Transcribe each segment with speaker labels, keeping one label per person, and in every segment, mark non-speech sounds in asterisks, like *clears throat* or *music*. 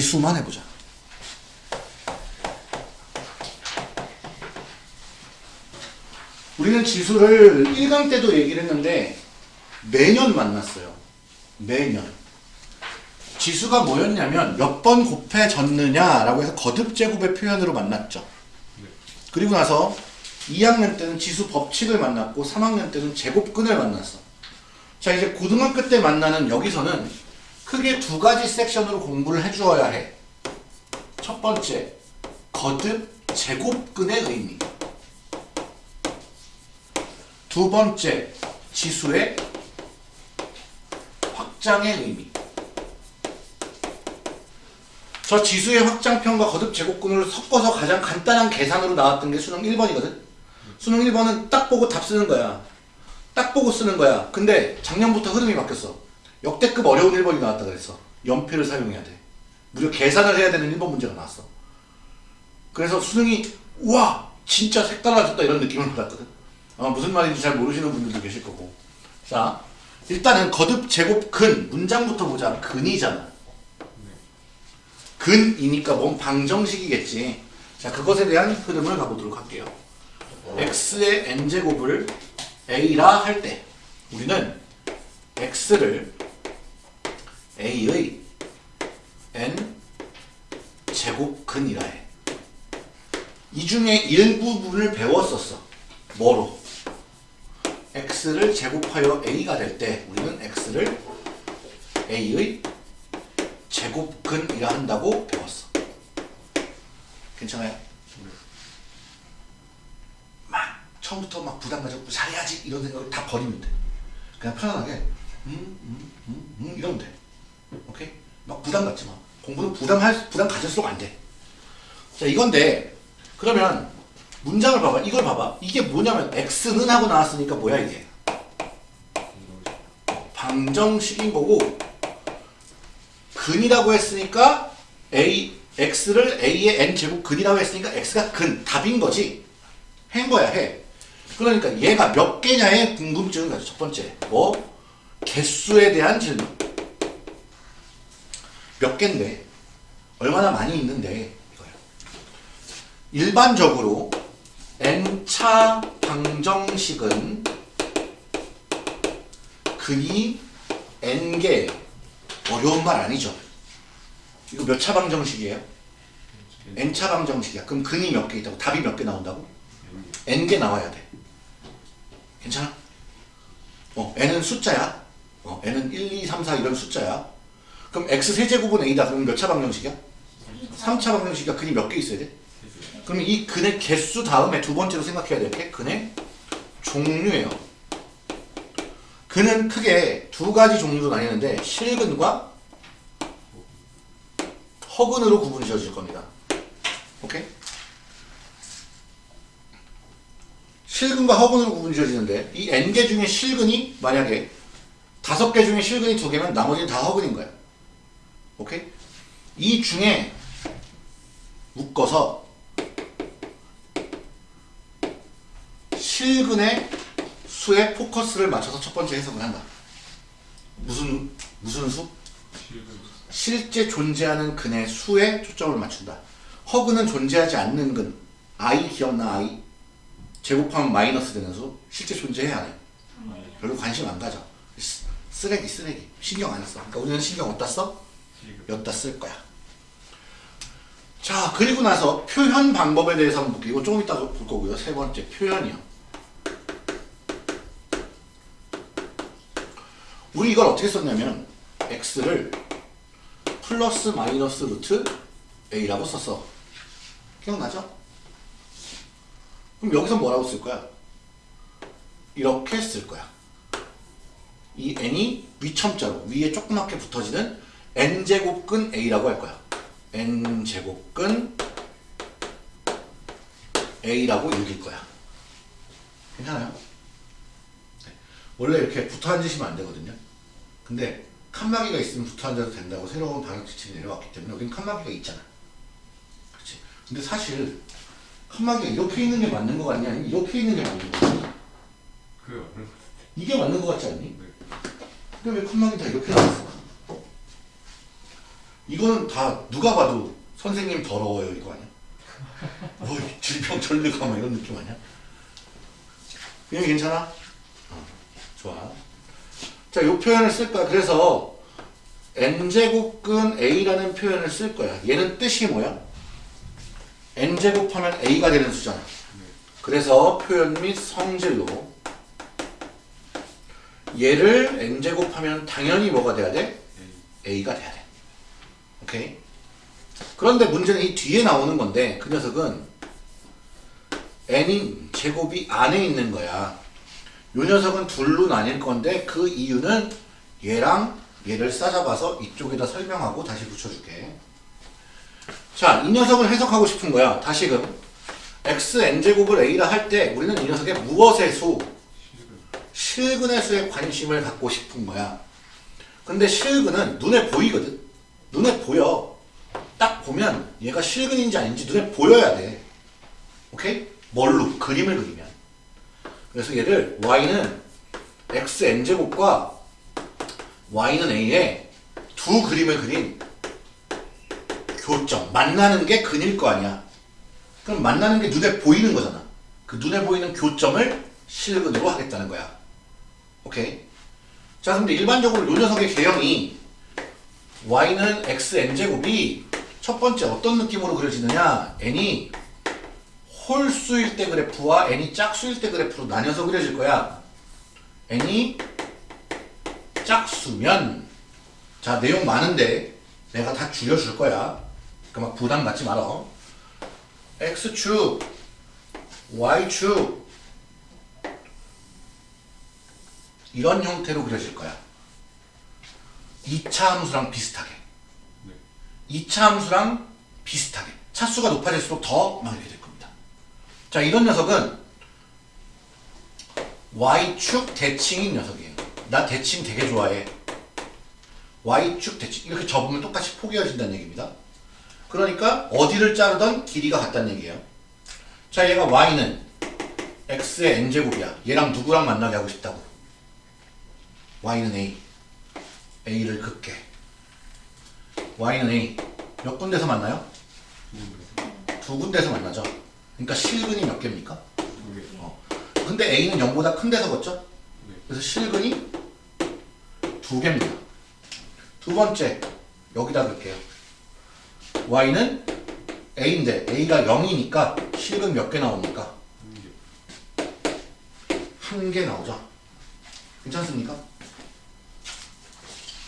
Speaker 1: 수만 해보자. 우리는 지수를 1강 때도 얘기를 했는데 매년 만났어요. 매년. 지수가 뭐였냐면 몇 번 곱해졌느냐라고 해서 거듭제곱의 표현으로 만났죠. 그리고 나서 2학년 때는 지수 법칙을 만났고 3학년 때는 제곱근을 만났어. 자 이제 고등학교 때 만나는 여기서는 크게 두 가지 섹션으로 공부를 해주어야 해. 첫 번째, 거듭 제곱근의 의미. 두 번째, 지수의 확장의 의미. 저 지수의 확장편과 거듭 제곱근을 섞어서 가장 간단한 계산으로 나왔던 게 수능 1번이거든. 수능 1번은 딱 보고 답 쓰는 거야. 딱 보고 쓰는 거야. 근데 작년부터 흐름이 바뀌었어. 역대급 어려운 1번이 나왔다 그랬어. 연필을 사용해야 돼. 무려 계산을 해야 되는 1번 문제가 나왔어. 그래서 수능이 우와 진짜 색달라졌다 이런 느낌을 받았거든. 아마 무슨 말인지 잘 모르시는 분들도 계실 거고. 자 일단은 거듭 제곱 근 문장부터 보자. 근이잖아. 근이니까 뭔 방정식이겠지. 자 그것에 대한 흐름을 가보도록 할게요. X의 n제곱을 a라 할 때 우리는 x를 a의 n 제곱근이라 해. 이 중에 일부분을 배웠었어. 뭐로? x를 제곱하여 a가 될 때 우리는 x를 a의 제곱근이라 한다고 배웠어. 괜찮아요? 막 처음부터 막 부담 가지고 잘해야지 이런 생각을 다 버리면 돼. 그냥 편안하게 음, 음, 음, 음 이러면 돼. 오케이? 막 부담 갖지 마. 공부는 부담할 부담 가질수록 안 돼. 자 이건데 그러면 문장을 봐봐. 이걸 봐봐. 이게 뭐냐면 x는 하고 나왔으니까 뭐야 이게? 방정식인 거고 근이라고 했으니까 a x를 a의 n 제곱 근이라고 했으니까 x가 근 답인 거지. 한 거야 해. 그러니까 얘가 몇 개냐의 궁금증을 가져. 첫 번째 뭐 개수에 대한 질문. 몇 개인데 얼마나 많이 있는데 이거야. 일반적으로 n차 방정식은 근이 n개 어려운 말 아니죠. 이거 몇 차 방정식이에요? n차 방정식이야. 그럼 근이 몇 개 있다고? 답이 몇 개 나온다고? n개 나와야 돼. 괜찮아? 어, n은 숫자야. 어, n은 1, 2, 3, 4 이런 숫자야. 그럼 x 세제곱은 a다. 그럼 몇 차 방정식이야? 3차 방정식이야. 근이 몇 개 있어야 돼? 그럼 이 근의 개수 다음에 두 번째로 생각해야 될 게 근의 종류예요. 근은 크게 두 가지 종류로 나뉘는데 실근과 허근으로 구분이 지어질 겁니다. 오케이? 실근과 허근으로 구분이 지어지는데 이 n개 중에 실근이 만약에 다섯 개 중에 실근이 두 개면 나머지는 다 허근인 거야. 오케이? 이 중에 묶어서 실근의 수에 포커스를 맞춰서 첫 번째 해석을 한다. 무슨 무슨 수? 실제 존재하는 근의 수에 초점을 맞춘다. 허근은 존재하지 않는 근. i 기억나 i? 제곱하면 마이너스 되는 수. 실제 존재해 안 해? 별로 관심 안 가져. 쓰- 쓰레기 쓰레기. 신경 안 써. 그러니까 우리는 신경 어디다 써? 여기다 쓸 거야. 자 그리고 나서 표현 방법에 대해서 한번 볼게요. 이거 조금 이따 볼 거고요. 세 번째 표현이요. 우리 이걸 어떻게 썼냐면 x를 플러스 마이너스 루트 a라고 썼어. 기억나죠? 그럼 여기서 뭐라고 쓸 거야? 이렇게 쓸 거야. 이 n이 위첨자로 위에 조그맣게 붙어지는 n제곱근 a라고 할 거야. n제곱근 a라고 읽을 거야. 괜찮아요? 네. 원래 이렇게 붙어 앉으시면 안 되거든요. 근데 칸막이가 있으면 붙어 앉아도 된다고 새로운 방역 지침이 내려왔기 때문에 여긴 칸막이가 있잖아. 그렇지. 근데 사실 칸막이가 이렇게 있는 게 맞는 거 같냐? 아니면 이렇게 있는 게 맞는 거 같냐?
Speaker 2: 그게 맞는 거
Speaker 1: 이게 맞는 거 같지 않니?
Speaker 2: 네.
Speaker 1: 근데 왜 칸막이 다 이렇게 나왔어? 이거는 다 누가 봐도 선생님 더러워요 이거 아니야? 뭐 질병 전르가 뭐 이런 느낌 아니야? 그냥 괜찮아? 어, 좋아. 자, 이 표현을 쓸 거야. 그래서 n제곱근 a라는 표현을 쓸 거야. 얘는 뜻이 뭐야? N제곱하면 a가 되는 수잖아. 그래서 표현 및 성질로 얘를 n제곱하면 당연히 뭐가 돼야 돼? a가 돼야 돼. 오케이? 그런데 문제는 이 뒤에 나오는 건데 그 녀석은 n인 제곱이 안에 있는 거야. 요 녀석은 둘로 나뉠 건데 그 이유는 얘랑 얘를 싸잡아서 이쪽에다 설명하고 다시 붙여줄게. 자, 이 녀석을 해석하고 싶은 거야. 다시금 x n제곱을 a라 할 때 우리는 이 녀석의 무엇의 수? 실근의 수에 관심을 갖고 싶은 거야. 근데 실근은 눈에 보이거든. 눈에 보여. 딱 보면 얘가 실근인지 아닌지 눈에 보여야 돼. 오케이? 뭘로? 그림을 그리면. 그래서 얘를 y는 x n제곱과 y는 a에 두 그림을 그린 교점. 만나는 게 근일 거 아니야. 그럼 만나는 게 눈에 보이는 거잖아. 그 눈에 보이는 교점을 실근으로 하겠다는 거야. 오케이? 자, 근데 일반적으로 요 녀석의 개형이 y는 x n제곱이 첫 번째 어떤 느낌으로 그려지느냐? n이 홀수일 때 그래프와 n이 짝수일 때 그래프로 나뉘어서 그려질 거야. n이 짝수면 자, 내용 많은데 내가 다 줄여줄 거야. 그러니까 막 부담 갖지 말아. x축, y축 이런 형태로 그려질 거야. 2차 함수랑 비슷하게.
Speaker 2: 네.
Speaker 1: 2차 함수랑 비슷하게. 차수가 높아질수록 더막 이렇게 될 겁니다. 자, 이런 녀석은 y축 대칭인 녀석이에요. 나 대칭 되게 좋아해. y축 대칭. 이렇게 접으면 똑같이 포개어진다는 얘기입니다. 그러니까 어디를 자르던 길이가 같다는 얘기예요. 자, 얘가 y는 x의 n제곱이야. 얘랑 누구랑 만나게 하고 싶다고. y는 a. a를 긋게. y는 a. 몇 군데서 만나요? 두 군데서 만나죠. 그러니까 실근이 몇 개입니까? 어. 근데 a는 0보다 큰 데서 걷죠?
Speaker 2: 네.
Speaker 1: 그래서 실근이 두 개입니다. 두 번째, 여기다 넣을게요. Y는 a인데 a가 0이니까 실근 몇개 나옵니까? 한 개 나오죠. 괜찮습니까?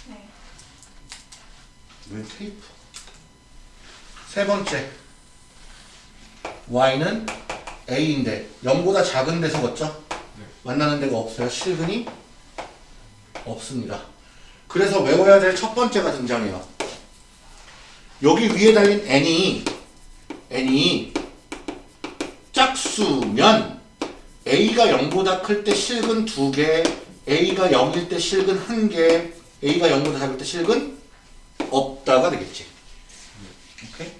Speaker 3: 네.
Speaker 1: 왜 테이프? 세 번째, y는 a인데 0보다 작은 데서 걷죠?
Speaker 2: 네.
Speaker 1: 만나는 데가 없어요. 실근이 없습니다. 그래서 외워야 될 첫 번째가 등장해요. 여기 위에 달린 n이 n이 짝수면 a가 0보다 클 때 실근 2개, a가 0일 때 실근 1개, a가 0보다 작을 때 실근 없다가 되겠지. 오케이?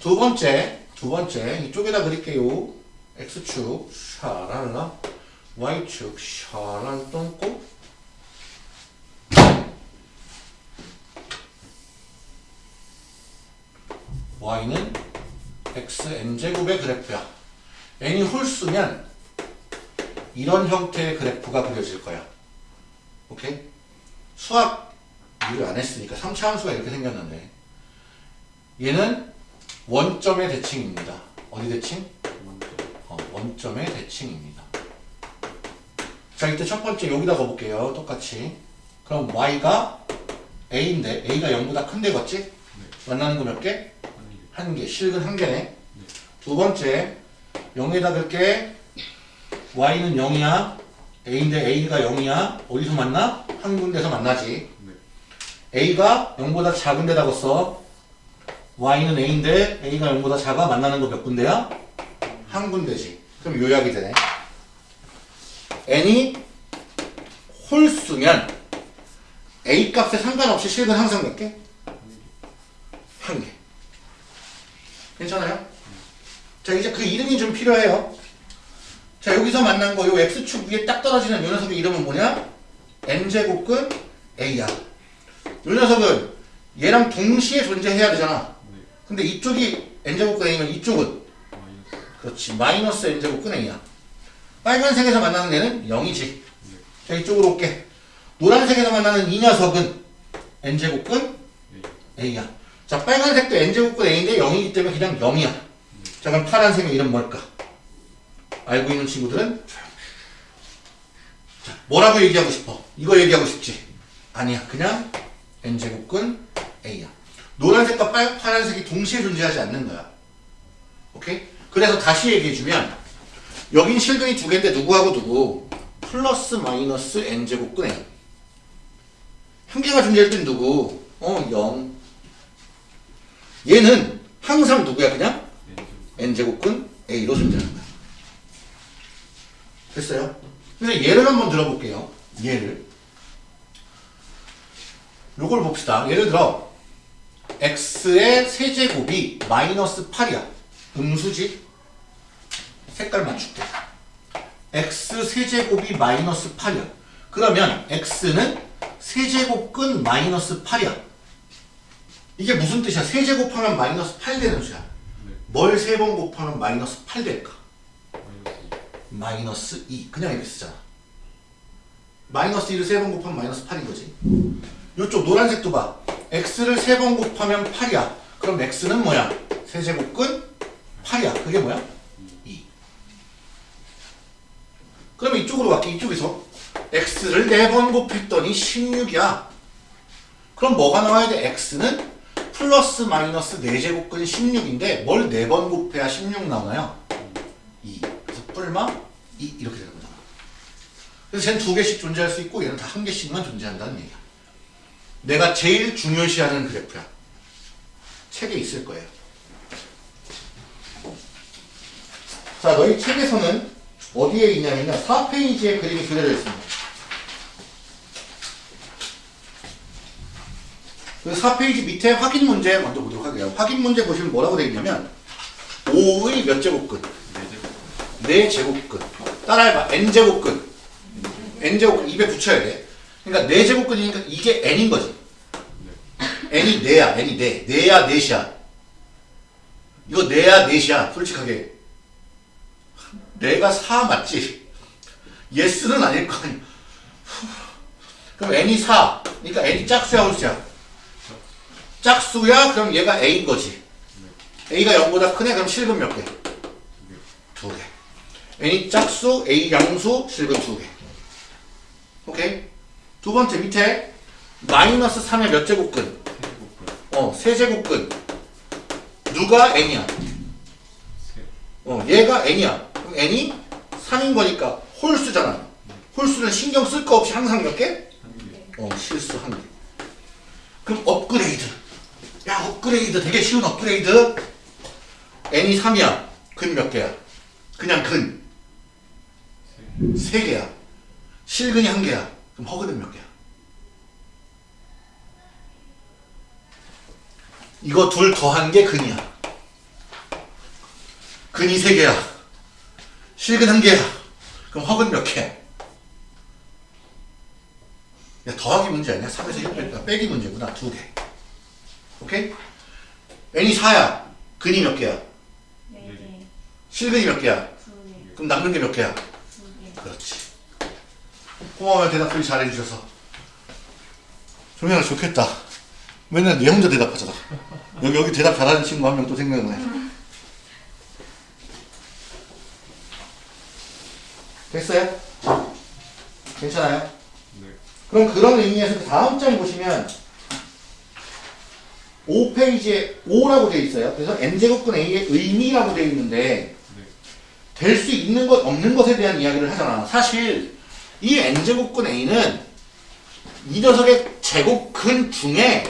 Speaker 1: 두 번째, 두 번째 이쪽에다 그릴게요. x축 샤랄라 y축 샤랄 똥꼬 y는 x n제곱의 그래프야. n이 홀수면 이런 형태의 그래프가 그려질 거야. 오케이? 수학 일을 안 했으니까 3차 함수가 이렇게 생겼는데 얘는 원점의 대칭입니다. 어디 대칭? 어, 원점의 대칭입니다. 자, 이때 첫 번째 여기다 가볼게요. 똑같이. 그럼 y가 a인데 a가 0보다 큰데 걷지? 만나는 거 몇 개? 한 개. 실근 한 개네. 두 번째 0에다 넣을게 y는 0이야. a인데 a가 0이야. 어디서 만나? 한 군데서 만나지. a가 0보다 작은 데다 걷어. y는 a인데 a가 0보다 작아. 만나는 거 몇 군데야? 한 군데지. 그럼 요약이 되네. n이 홀수면 a 값에 상관없이 실근 항상 몇 개? 한 개. 괜찮아요? 자 이제 그 이름이 좀 필요해요. 자 여기서 만난 거 요 x축 위에 딱 떨어지는 요 녀석의 이름은 뭐냐? n제곱근 a야. 요 녀석은 얘랑 동시에 존재해야 되잖아.
Speaker 2: 네.
Speaker 1: 근데 이쪽이 n제곱근 a면 이쪽은. 그렇지 마이너스 n제곱근 a야. 빨간색에서 만나는 얘는 0이지. 자 이쪽으로 올게. 노란색에서 만나는 이 녀석은 n제곱근
Speaker 2: 네.
Speaker 1: a야. 자 빨간색도 n제곱근 a인데 0이기 때문에 그냥 0이야. 자 그럼 파란색의 이름 뭘까? 알고 있는 친구들은 자, 뭐라고 얘기하고 싶어? 이거 얘기하고 싶지? 아니야. 그냥 n제곱근 a야. 노란색과 빨, 파란색이 동시에 존재하지 않는 거야. 오케이? 그래서 다시 얘기해주면 여긴 실근이 두 개인데 누구하고 누구? 플러스 마이너스 n제곱근 a 한 개가 존재할 땐 누구? 어, 0. 얘는 항상 누구야? 그냥
Speaker 2: 네.
Speaker 1: n제곱근 a로 존재하는 거야. 됐어요? 그래서 얘를 한번 들어볼게요. 얘를. 요걸 봅시다. 예를 들어 x의 세제곱이 마이너스 8이야. 음수지? 색깔 맞출게. x 세제곱이 마이너스 8이야. 그러면 x는 세제곱근 마이너스 8이야. 이게 무슨 뜻이야? 세제 곱하면 마이너스 8 되는 수야.
Speaker 2: 네.
Speaker 1: 뭘세 번 곱하면 마이너스 8 될까?
Speaker 2: 마이너스.
Speaker 1: 마이너스 2 그냥 이렇게 쓰잖아 마이너스 2를 세 번 곱하면 마이너스 8인 거지 이쪽 노란색도 봐 x를 세 번 곱하면 8이야 그럼 x는 뭐야? 세제곱근 8이야 그게 뭐야? 2 그럼 이쪽으로 갈게 이쪽에서 x를 네 번 곱했더니 16이야 그럼 뭐가 나와야 돼? x는 플러스 마이너스 4제곱근 16인데 뭘네번 곱해야 16 나오나요? 2. 그래서 뿔마 2 이렇게 되는 거잖아. 그래서 쟤는 두 개씩 존재할 수 있고 얘는 다 한 개씩만 존재한다는 얘기야. 내가 제일 중요시하는 그래프야. 책에 있을 거예요. 자, 너희 책에서는 어디에 있냐면요. 4페이지에 그림이 그려져 있습니다. 4페이지 밑에 확인 문제 먼저 보도록 할게요. 확인 문제 보시면 뭐라고 되어 있냐면 5의 몇 제곱근?
Speaker 2: 네.
Speaker 1: 4제곱근. 따라해봐. N제곱근. N제곱근 입에 붙여야 돼. 그러니까 4제곱근이니까 이게 n인 거지. N이 4야. N이 4 4야 4이야. 이거 4야 4이야. 솔직하게. 내가 4 맞지? 예스는 아닐 거 아니야. 그럼 n이 4 그러니까 n이 짝수야 홀수야 짝수야 그럼 얘가 a인 거지 a가 0보다 크네 그럼 실근 몇 개? 두 개. n이 짝수, a 양수, 실근 두 개. 오케이? 두 번째 밑에 마이너스 3의 몇 제곱근? 어, 세 제곱근. 누가 n이야?
Speaker 2: 세.
Speaker 1: 어, 얘가 n이야. 그럼 n이 3인 거니까 홀수잖아. 홀수는 신경 쓸 거 없이 항상 몇 개. 어, 실수 한 개. 그럼 업그레이드. 야, 업그레이드. 되게 쉬운 업그레이드. n이 3이야. 근 몇 개야? 그냥 근.
Speaker 2: 세.
Speaker 1: 세 개야. 실근이 한 개야. 그럼 허근은 몇 개야? 이거 둘 더한 게 근이야. 근이 세 개야. 실근 한 개야. 그럼 허근 몇 개? 야, 더하기 문제 아니야? 3에서 1 빼기, 문제구나. 두 개. 오케이? n이 4야. 근이 몇 개야?
Speaker 3: 네 개,
Speaker 1: 실근이 몇 개야?
Speaker 3: 두 개,
Speaker 1: 그럼 남는 게 몇 개야?
Speaker 3: 두 개.
Speaker 1: 그렇지. 고마워요 대답들이 잘해주셔서. 종현아 좋겠다. 맨날 내 혼자 대답하잖아. 여기 여기 대답 잘하는 친구 한 명 또 생각나네. 됐어요? 괜찮아요?
Speaker 2: 네.
Speaker 1: 그럼 그런 의미에서 그 다음 장 보시면 5페이지에 5라고 되어 있어요. 그래서 n제곱근 a의 의미라고 되어 있는데
Speaker 2: 네.
Speaker 1: 될수 있는 것 없는 것에 대한 이야기를 하잖아. 사실 이 n제곱근 a는 이 녀석의 제곱근 중에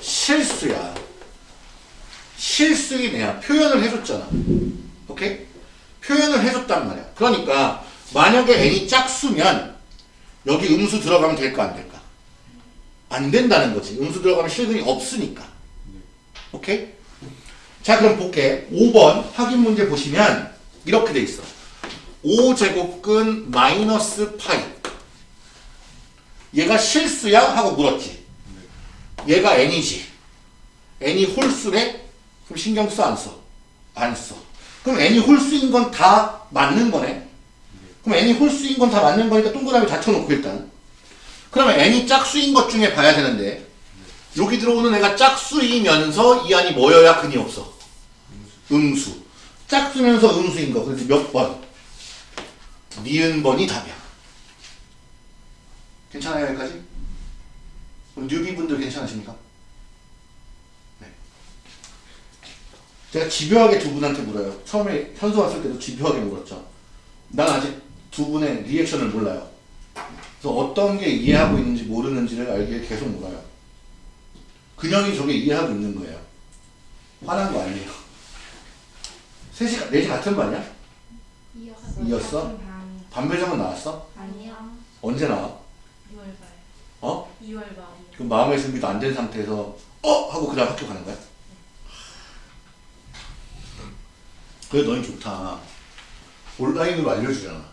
Speaker 1: 실수야. 애야. 표현을 해줬잖아. 오케이? 표현을 해줬단 말이야. 그러니까 만약에 n이 짝수면 여기 음수 들어가면 될까 안 될까? 안 된다는 거지. 음수 들어가면 실근이 없으니까.
Speaker 2: 네.
Speaker 1: 오케이? 자 그럼 볼게 5번 확인 문제 보시면 이렇게 돼 있어 5제곱근 마이너스 파이 얘가 실수야? 하고 물었지 얘가 n이지 n이 홀수래? 그럼 신경 써 안 써? 안 써. 그럼 n이 홀수인 건 다 맞는 거네 그럼 n이 홀수인 건 다 맞는 거니까 동그라미 닫혀놓고 일단 그러면 n이 짝수인 것 중에 봐야 되는데 여기 들어오는 애가 짝수이면서 이 안이 뭐여야 근이 없어 음수 짝수면서 음수인 거 그래서 몇 번? 니은 번이 답이야 괜찮아요 여기까지? 그럼 뉴비분들 괜찮으십니까? 네. 제가 집요하게 두 분한테 물어요 처음에 현수 왔을 때도 집요하게 물었죠 난 아직 두 분의 리액션을 몰라요 그래서 어떤 게 이해하고 있는지 모르는지를 알기 위해 계속 물어요 근영이 저게 이해하고 있는 거예요 화난 거 아니에요 셋이 가- 넷이 같은 반이야?
Speaker 3: 이었어.
Speaker 1: 이었어? 반배정은 나왔어?
Speaker 3: 아니야.
Speaker 1: 언제 나와?
Speaker 3: 2월 말.
Speaker 1: 어?
Speaker 3: 2월 말이요.
Speaker 1: 그 마음의 준비도 안 된 상태에서 어? 하고 그 다음 학교 가는 거야? 그래 너희 좋다 온라인으로 알려주잖아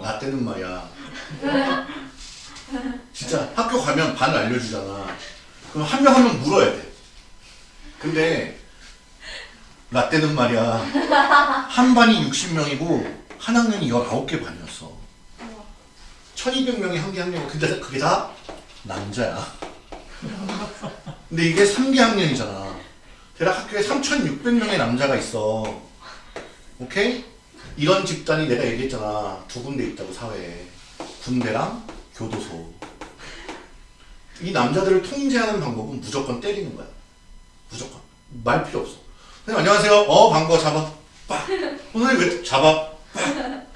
Speaker 1: 나 때는 말이야. 진짜 학교 가면 반을 알려주잖아. 그럼 한명한명 물어야 돼. 근데 나 때는 말이야. 한 반이 60명이고 한 학년이 19개 반이었어. 1200명이 한 개 학년 근데 그게 다 남자야. 근데 이게 3개 학년이잖아. 대략 학교에 3600명의 남자가 있어. 오케이? 이런 집단이 내가 얘기했잖아. 두 군데 있다고 사회에. 군대랑 교도소. 이 남자들을 통제하는 방법은 무조건 때리는 거야. 무조건. 말 필요 없어. 선생님 안녕하세요. 어 반가워. 잡아. 빡. 어, 선생님 왜 잡아? 빡.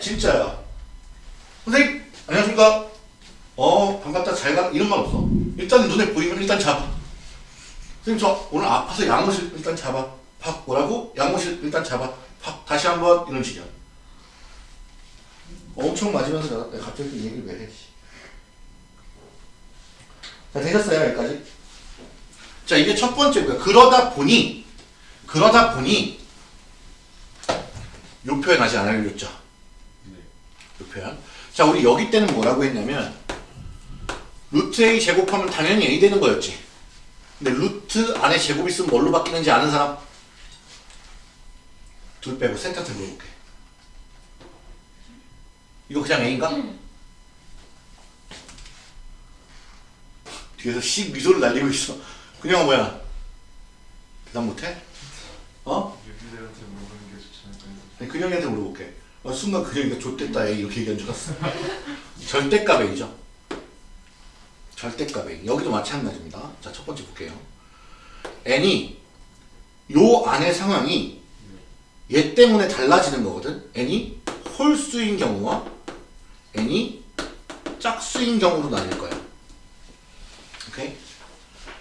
Speaker 1: 진짜야. 선생님 안녕하십니까? 어 반갑다. 잘가. 이런 말 없어. 일단 눈에 보이면 일단 잡아. 선생님 저 오늘 아파서 양호실 일단 잡아. 팍 뭐라고? 양호실 일단 잡아. 팍 다시 한번 이런 식이야 엄청 맞으면서 내가 갑자기 또 얘기를 왜 해? 씨. 자 되셨어요 여기까지? 자 이게 첫 번째고요 그러다 보니 그러다 보니 요 표현 아직 안 알려줬죠?
Speaker 2: 네.
Speaker 1: 요 표현 자 우리 여기 때는 뭐라고 했냐면 루트 A 제곱하면 당연히 A 되는 거였지 근데 루트 안에 제곱 있으면 뭘로 바뀌는지 아는 사람? 둘 빼고 센터한테 물어볼게 이거 그냥 A인가? 뒤에서 씩 미소를 날리고 있어 그냥 뭐야 대답 못해? 어?
Speaker 2: 유비들한테 물어보는 게 좋지 않을까요?
Speaker 1: 아니, 근영이한테 물어볼게. 어, 순간 근영이가 좆됐다 에이 이렇게 얘기한 줄 알았어. 절대값 A죠. 절대값 A. 여기도 마찬가지입니다. 자, 첫 번째 볼게요. N이 요 안의 상황이 얘 때문에 달라지는 거거든. N이 홀수인 경우와 N이 짝수인 경우로 나뉠 거야. 오케이?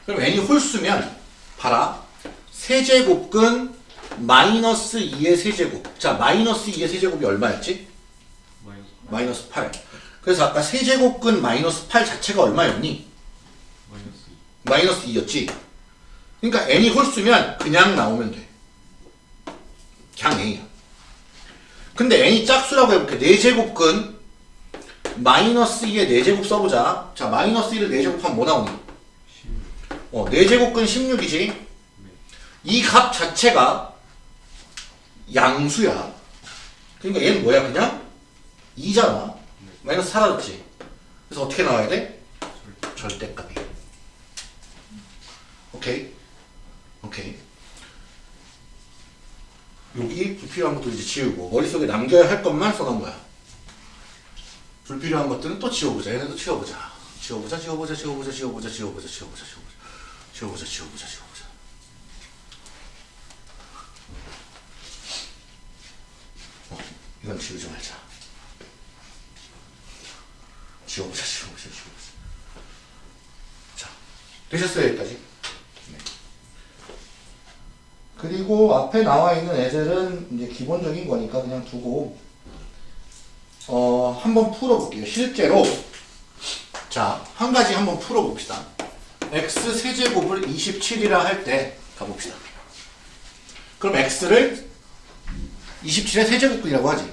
Speaker 1: 그럼 N이 홀수면 봐라. 세제곱근 마이너스 2의 세제곱. 자, 마이너스 2의 세제곱이 얼마였지?
Speaker 2: 마이너스
Speaker 1: 마이너스 8. 그래서 아까 세제곱근 마이너스 8 자체가 얼마였니?
Speaker 2: 마이너스 2
Speaker 1: 마이너스 2였지? 그러니까 n이 홀수면 그냥 나오면 돼. 그냥 n이야. 근데 n이 짝수라고 해볼게. 4제곱근 마이너스 2의 4제곱 써보자. 자, 마이너스 1을 4제곱하면 뭐 나오니?
Speaker 2: 16
Speaker 1: 어, 4제곱근 16이지? 이 값 자체가 양수야. 그러니까 얘는 뭐야, 그냥? 2잖아. 마이너스 사라졌지. 그래서 어떻게 나와야 돼? 절대값이. 오케이? 오케이. 여기 불필요한 것도 이제 지우고, 머릿속에 남겨야 할 것만 써놓은 거야. 불필요한 것들은 또 지워보자. 얘네도 지워보자. 지워보자, 지워보자, 지워보자, 지워보자, 지워보자, 지워보자, 지워보자. 지워보자, 지워보자, 지워보자. 어, 이건 지우지 말자. 지워보자, 지워보자, 지워보자. 자, 되셨어요, 여기까지? 네. 그리고 앞에 나와 있는 애들은 이제 기본적인 거니까 그냥 두고, 어, 한번 풀어볼게요. 실제로, 자, 한 가지 한번 풀어봅시다. x 세제곱을 27이라 할 때 가봅시다. 그럼 x를 27의 세제곱근이라고 하지.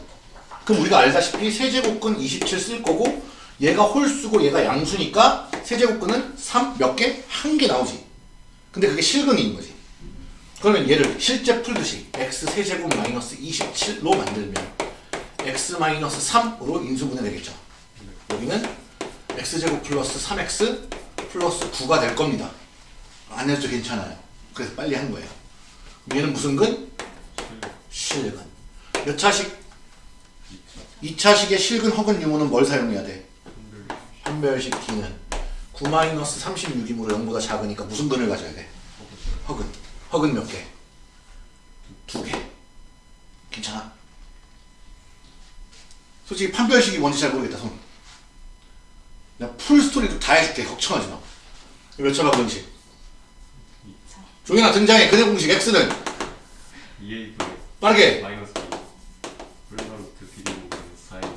Speaker 1: 그럼 우리가 알다시피 세제곱근 27 쓸 거고 얘가 홀수고 얘가 양수니까 세제곱근은 3 몇 개? 한 개 나오지. 근데 그게 실근인 거지. 그러면 얘를 실제 풀듯이 x 세제곱 마이너스 27로 만들면 x 마이너스 3으로 인수분해 되겠죠. 여기는 x제곱 플러스 3x 플러스 9가 될 겁니다. 안 해도 괜찮아요. 그래서 빨리 한 거예요. 얘는 무슨 근? 실근. 몇 차식? 2차식의 실근 허근 유무는 뭘 사용해야 돼? 판별식 D는 9 마이너스 36이므로 0보다 작으니까 무슨 근을 가져야 돼? 허근. 허근 몇 개? 두 개. 괜찮아? 솔직히 판별식이 뭔지 잘 모르겠다, 손. 내가 풀 스토리도 다 해줄게. 걱정하지 마. 몇 차가 공식? 종현아 등장해. 그대 공식 X는
Speaker 2: 2A
Speaker 1: 빠르게.
Speaker 2: 마이너스 2 플러스 비리고 4AC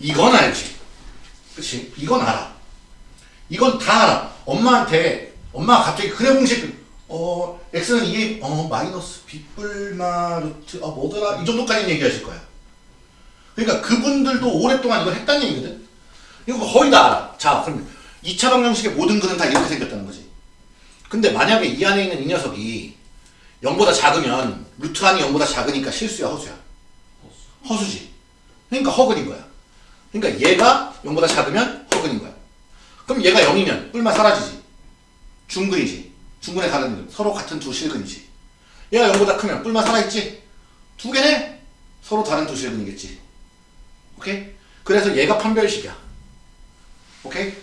Speaker 1: 이건 알지. 그치? 이건 알아. 이건 다 알아. 엄마한테, 엄마가 갑자기 그래 공식, 어, x는 2에, 어, 마이너스 빗불마 루트, 어, 뭐더라? 이 정도까지는 얘기하실 거야. 그러니까 그분들도 오랫동안 이걸 했다는 얘기거든? 이거 거의 다 알아. 자, 그럼 2차 방정식의 모든 근은 다 이렇게 생겼다는 거지. 근데 만약에 이 안에 있는 이 녀석이 0보다 작으면, 루트 안이 0보다 작으니까 실수야, 허수야? 허수지. 그러니까 허근인 거야. 그러니까 얘가 0보다 작으면 허근인 거야. 그럼 얘가 0이면 뿔만 사라지지. 중근이지. 중근의 다른 이름. 서로 같은 두 실근이지. 얘가 0보다 크면 뿔만 살아있지. 두 개네. 서로 다른 두 실근이겠지. 오케이? 그래서 얘가 판별식이야. 오케이?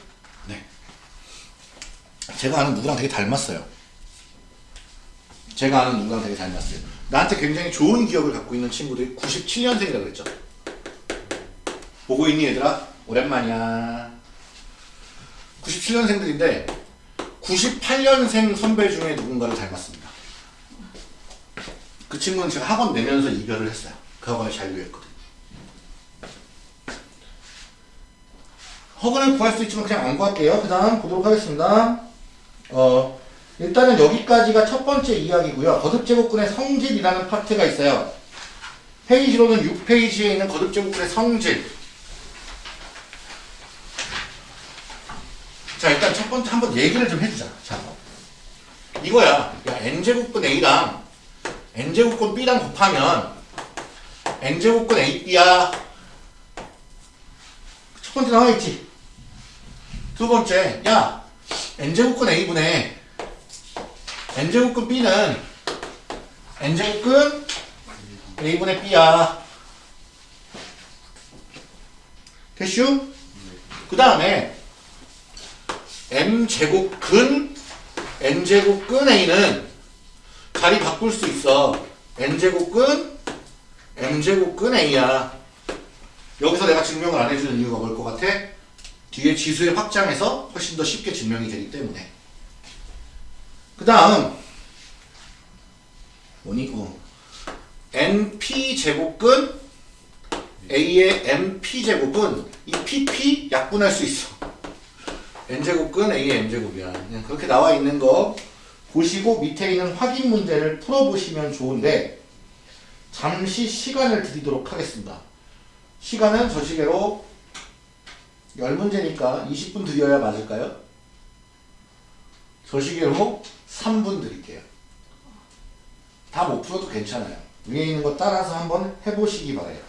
Speaker 1: 네. 제가 아는 누구랑 되게 닮았어요. 제가 아는 누구랑 되게 닮았어요. 나한테 굉장히 좋은 기억을 갖고 있는 친구들이 97년생이라고 그랬죠. 보고 있니 얘들아? 오랜만이야. 97년생들인데 98년생 선배 중에 누군가를 닮았습니다. 그 친구는 제가 학원 내면서 이별을 했어요. 그 학원에 잔류했거든. 허근을 구할 수 있지만 그냥 안 구할게요. 그 다음 보도록 하겠습니다. 어, 일단은 여기까지가 첫 번째 이야기고요. 거듭제곱근의 성질이라는 파트가 있어요. 페이지로는 6페이지에 있는 거듭제곱근의 성질. 자 일단 첫 번째 한번 얘기를 좀 해주자. 자 이거야. 야 n제곱근 a랑 n제곱근 b랑 곱하면 n제곱근 ab야. 첫 번째 나와 있지. 두 번째 야 n제곱근 a분의 n제곱근 b는 n제곱근 a분의 b야. 됐슈? 그 다음에 m제곱 근 n제곱 근 a는 자리 바꿀 수 있어 n제곱 근 m제곱 근 a야 여기서 내가 증명을 안 해주는 이유가 뭘 것 같아? 뒤에 지수의 확장에서 훨씬 더 쉽게 증명이 되기 때문에 그 다음 뭐니? 어. np제곱근 a의 np제곱은 이 pp 약분할 수 있어 n제곱근 a의 n제곱이야. 그렇게 나와 있는 거 보시고 밑에 있는 확인 문제를 풀어보시면 좋은데 잠시 시간을 드리도록 하겠습니다. 시간은 저 시계로 10문제니까 20분 드려야 맞을까요? 저 시계로 3분 드릴게요. 다 못 풀어도 괜찮아요. 위에 있는 거 따라서 한번 해보시기 바래요.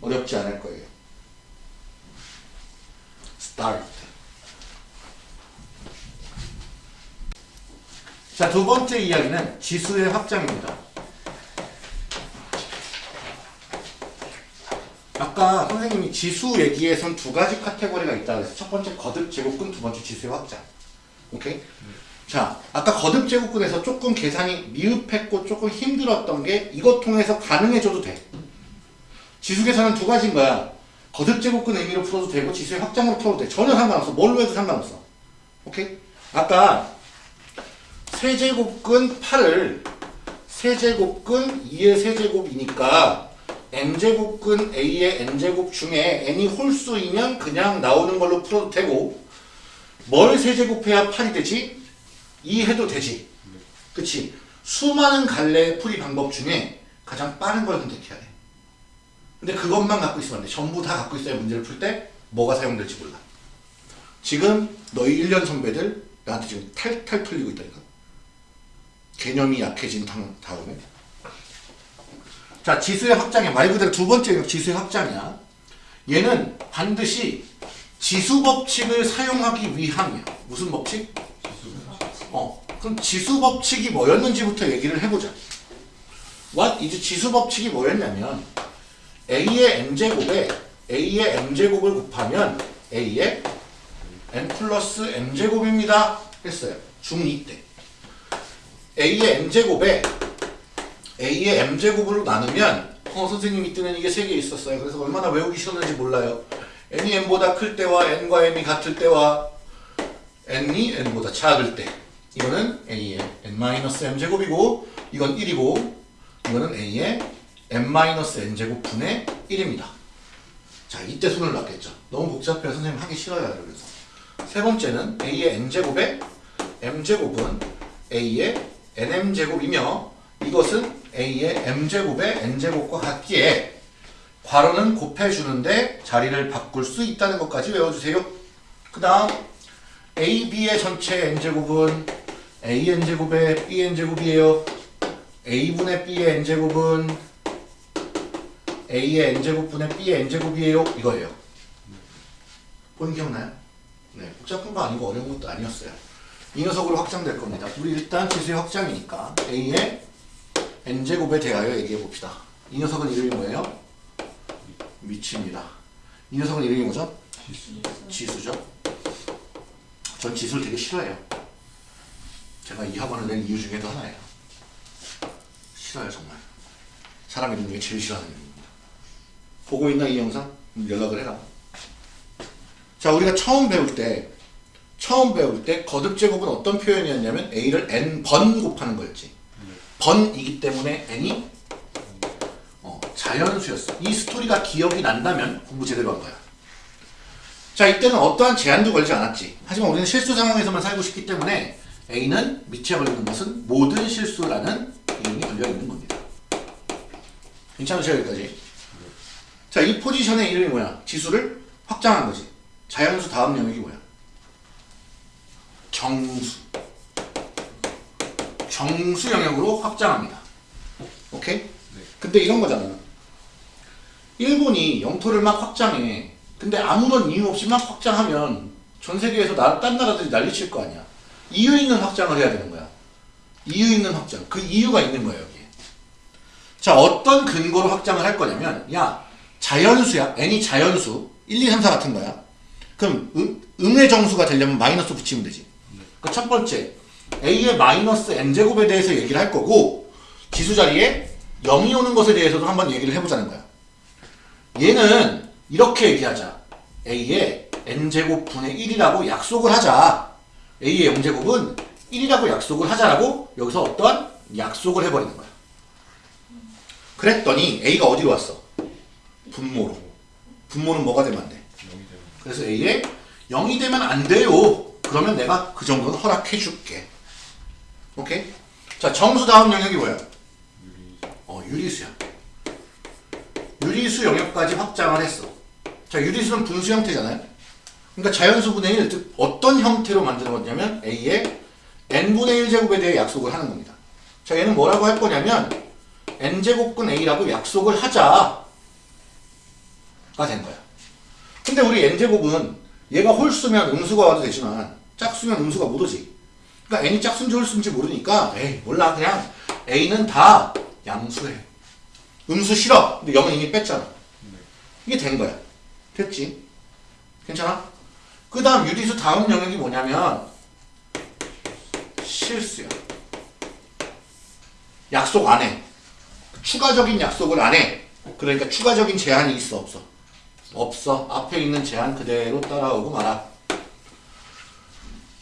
Speaker 1: 어렵지 않을 거예요. 스타트. 자, 두 번째 이야기는 지수의 확장입니다. 아까 선생님이 지수 얘기에선 두 가지 카테고리가 있다 그래서 첫 번째 거듭 제곱근, 두 번째 지수의 확장. 오케이? 자, 아까 거듭 제곱근에서 조금 계산이 미흡했고 조금 힘들었던 게 이것 통해서 가능해져도 돼. 지수 계산은 두 가지인 거야. 거듭 제곱근 의미로 풀어도 되고 지수의 확장으로 풀어도 돼. 전혀 상관없어. 뭘로 해도 상관없어. 오케이? 아까 세제곱근 8을 세제곱근 2의 세제곱이니까 n제곱근 a의 n제곱 중에 n이 홀수이면 그냥 나오는 걸로 풀어도 되고 뭘 세제곱해야 8이 되지? 2 해도 되지. 그치? 수많은 갈래의 풀이 방법 중에 가장 빠른 걸 선택해야 돼. 근데 그것만 갖고 있으면 안 돼. 전부 다 갖고 있어야 문제를 풀 때 뭐가 사용될지 몰라. 지금 너희 1년 선배들 나한테 지금 탈탈 털리고 있다니까. 개념이 약해진 당- 다음에. 자, 지수의 확장이야. 말 그대로 두 번째 지수의 확장이야. 얘는 반드시 지수 법칙을 사용하기 위함이야. 무슨 법칙? 어, 그럼 지수 법칙이 뭐였는지부터 얘기를 해보자. What is 지수 법칙이 뭐였냐면 a의 m제곱에 a의 m제곱을 곱하면 a의 n 플러스 m제곱입니다. 했어요. 중2 때. A의 m제곱에 a의 m제곱으로 나누면 어 선생님 이때는 이게 세 개 있었어요. 그래서 얼마나 외우기 싫었는지 몰라요. n이 n보다 클 때와 n과 m이 같을 때와 n이 n보다 작을 때 이거는 a의 n-m 제곱이고 이건 1이고 이거는 a의 n-n 제곱 분의 1입니다. 자 이때 손을 놨겠죠. 너무 복잡해서 선생님 하기 싫어요. 그래서 세 번째는 a의 n제곱에 m제곱은 a의 nm제곱이며 이것은 a의 m제곱의 n제곱과 같기에 괄호는 곱해주는데 자리를 바꿀 수 있다는 것까지 외워주세요. 그 다음 a, b의 전체 n제곱은 a n제곱의 b n제곱이에요. a분의 b의 n제곱은 a의 n제곱분의 b의 n제곱이에요. 이거예요. 본 기억나요? 네, 복잡한 거 아니고 어려운 것도 아니었어요. 이 녀석으로 확장될 겁니다. 우리 일단 지수의 확장이니까 a의 n제곱에 대하여 얘기해 봅시다. 이 녀석은 이름이 뭐예요? 미치입니다. 이 녀석은 이름이 뭐죠? 지수 죠. 전 지수를 되게 싫어해요. 제가 이 학원을 낸 이유 중에도 하나예요. 싫어요 정말. 사람 이름 중에 제일 싫어하는 이름입니다. 보고 있나 이 영상? 연락을 해라. 자 우리가 처음 배울 때 처음 배울 때 거듭 제곱은 어떤 표현이었냐면 a를 n 번 곱하는 거였지. 번이기 때문에 n이 어, 자연수였어. 이 스토리가 기억이 난다면 공부 제대로 한 거야. 자 이때는 어떠한 제한도 걸지 않았지. 하지만 우리는 실수 상황에서만 살고 싶기 때문에 a는 밑에 걸리는 것은 모든 실수라는 이름이 걸려 있는 겁니다. 괜찮으세요 여기까지? 자 이 포지션의 이름이 뭐야? 지수를 확장한 거지. 자연수 다음 영역이 뭐야? 정수. 정수 영역으로 확장합니다. 오케이? 근데 이런 거잖아. 일본이 영토를 막 확장해. 근데 아무런 이유 없이 막 확장하면 전 세계에서 나, 딴 나라들이 난리칠 거 아니야. 이유 있는 확장을 해야 되는 거야. 이유 있는 확장. 그 이유가 있는 거예요, 여기에. 자, 어떤 근거로 확장을 할 거냐면, 야, 자연수야. n이 자연수. 1, 2, 3, 4 같은 거야. 그럼 음, 음의 정수가 되려면 마이너스 붙이면 되지. 그 첫 번째, a의 마이너스 n제곱에 대해서 얘기를 할 거고, 지수 자리에 0이 오는 것에 대해서도 한번 얘기를 해보자는 거야. 얘는 이렇게 얘기하자. a의 n제곱 분의 1이라고 약속을 하자. a의 0제곱은 1이라고 약속을 하자라고 여기서 어떤 약속을 해버리는 거야. 그랬더니 a가 어디로 왔어? 분모로. 분모는 뭐가 되면 안 돼? 그래서 a에 0이 되면 안 돼요. 그러면 내가 그 정도는 허락해 줄게. 오케이? 자, 정수 다음 영역이 뭐야? 어, 유리수야. 유리수 영역까지 확장을 했어. 자, 유리수는 분수 형태잖아요. 그러니까 자연수 분의 1, 즉 어떤 형태로 만드는 거냐면 a의 n분의 1제곱에 대해 약속을 하는 겁니다. 자, 얘는 뭐라고 할 거냐면 n제곱근 a라고 약속을 하자가 된 거야. 근데 우리 n제곱은 얘가 홀수면 음수가 와도 되지만 짝수면 음수가 못 오지. 그러니까 n이 짝수인지 홀수인지 모르니까 에이 몰라 그냥 a는 다 양수해. 음수 싫어. 근데 0은 이미 뺐잖아. 이게 된 거야. 됐지? 괜찮아? 그 다음 유리수 다음 영역이 뭐냐면 실수야. 약속 안 해. 추가적인 약속을 안 해. 그러니까 추가적인 제한이 있어 없어? 없어. 앞에 있는 제한 그대로 따라오고 말아.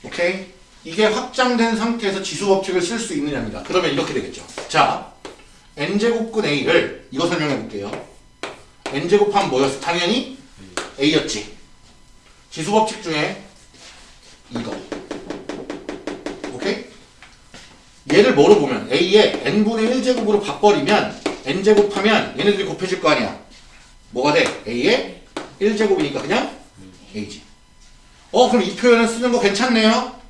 Speaker 1: 오케이? 이게 확장된 상태에서 지수 법칙을 쓸 수 있느냐입니다. 그러면 이렇게 되겠죠. 자, n제곱근 a를 이거 설명해 볼게요. n제곱하면 뭐였어? 당연히 a였지. 지수 법칙 중에 이거. 오케이? 얘를 뭐로 보면 a의 n분의 1제곱으로 바꿔버리면 n제곱하면 얘네들이 곱해질 거 아니야. 뭐가 돼? a의 1제곱이니까 그냥 a지. 어 그럼 이 표현을 쓰는 거 괜찮네요.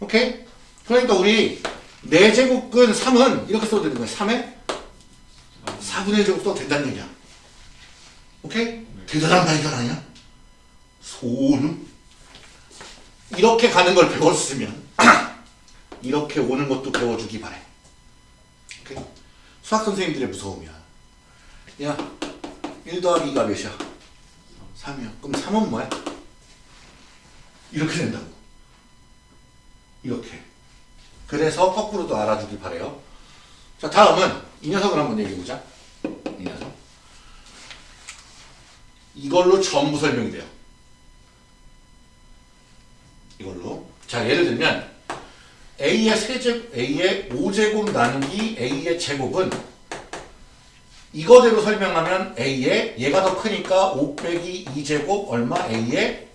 Speaker 1: 오케이? 그러니까 우리 4제곱근 3은 이렇게 써도 되는 거야. 3에 4분의 1제곱 써도 된다는 얘기야. 오케이? 대단한 발견 아니야? 소름. 이렇게 가는 걸 배웠으면 *clears throat* 이렇게 오는 것도 배워주기 바래. 오케이? 수학 선생님들의 무서움이야. 야, 1 더하기가 몇이야? 3이야. 그럼 3은 뭐야? 이렇게 된다고. 이렇게. 그래서 거꾸로도 알아주길 바래요. 자, 다음은 이 녀석을 한번 얘기해보자. 이 녀석. 이걸로 전부 설명이 돼요. 이걸로. 자, 예를 들면 a의 세제곱, a의 5제곱 나누기 a의 제곱은 이거대로 설명하면 a의 얘가 더 크니까 5 빼기 2제곱 얼마 a의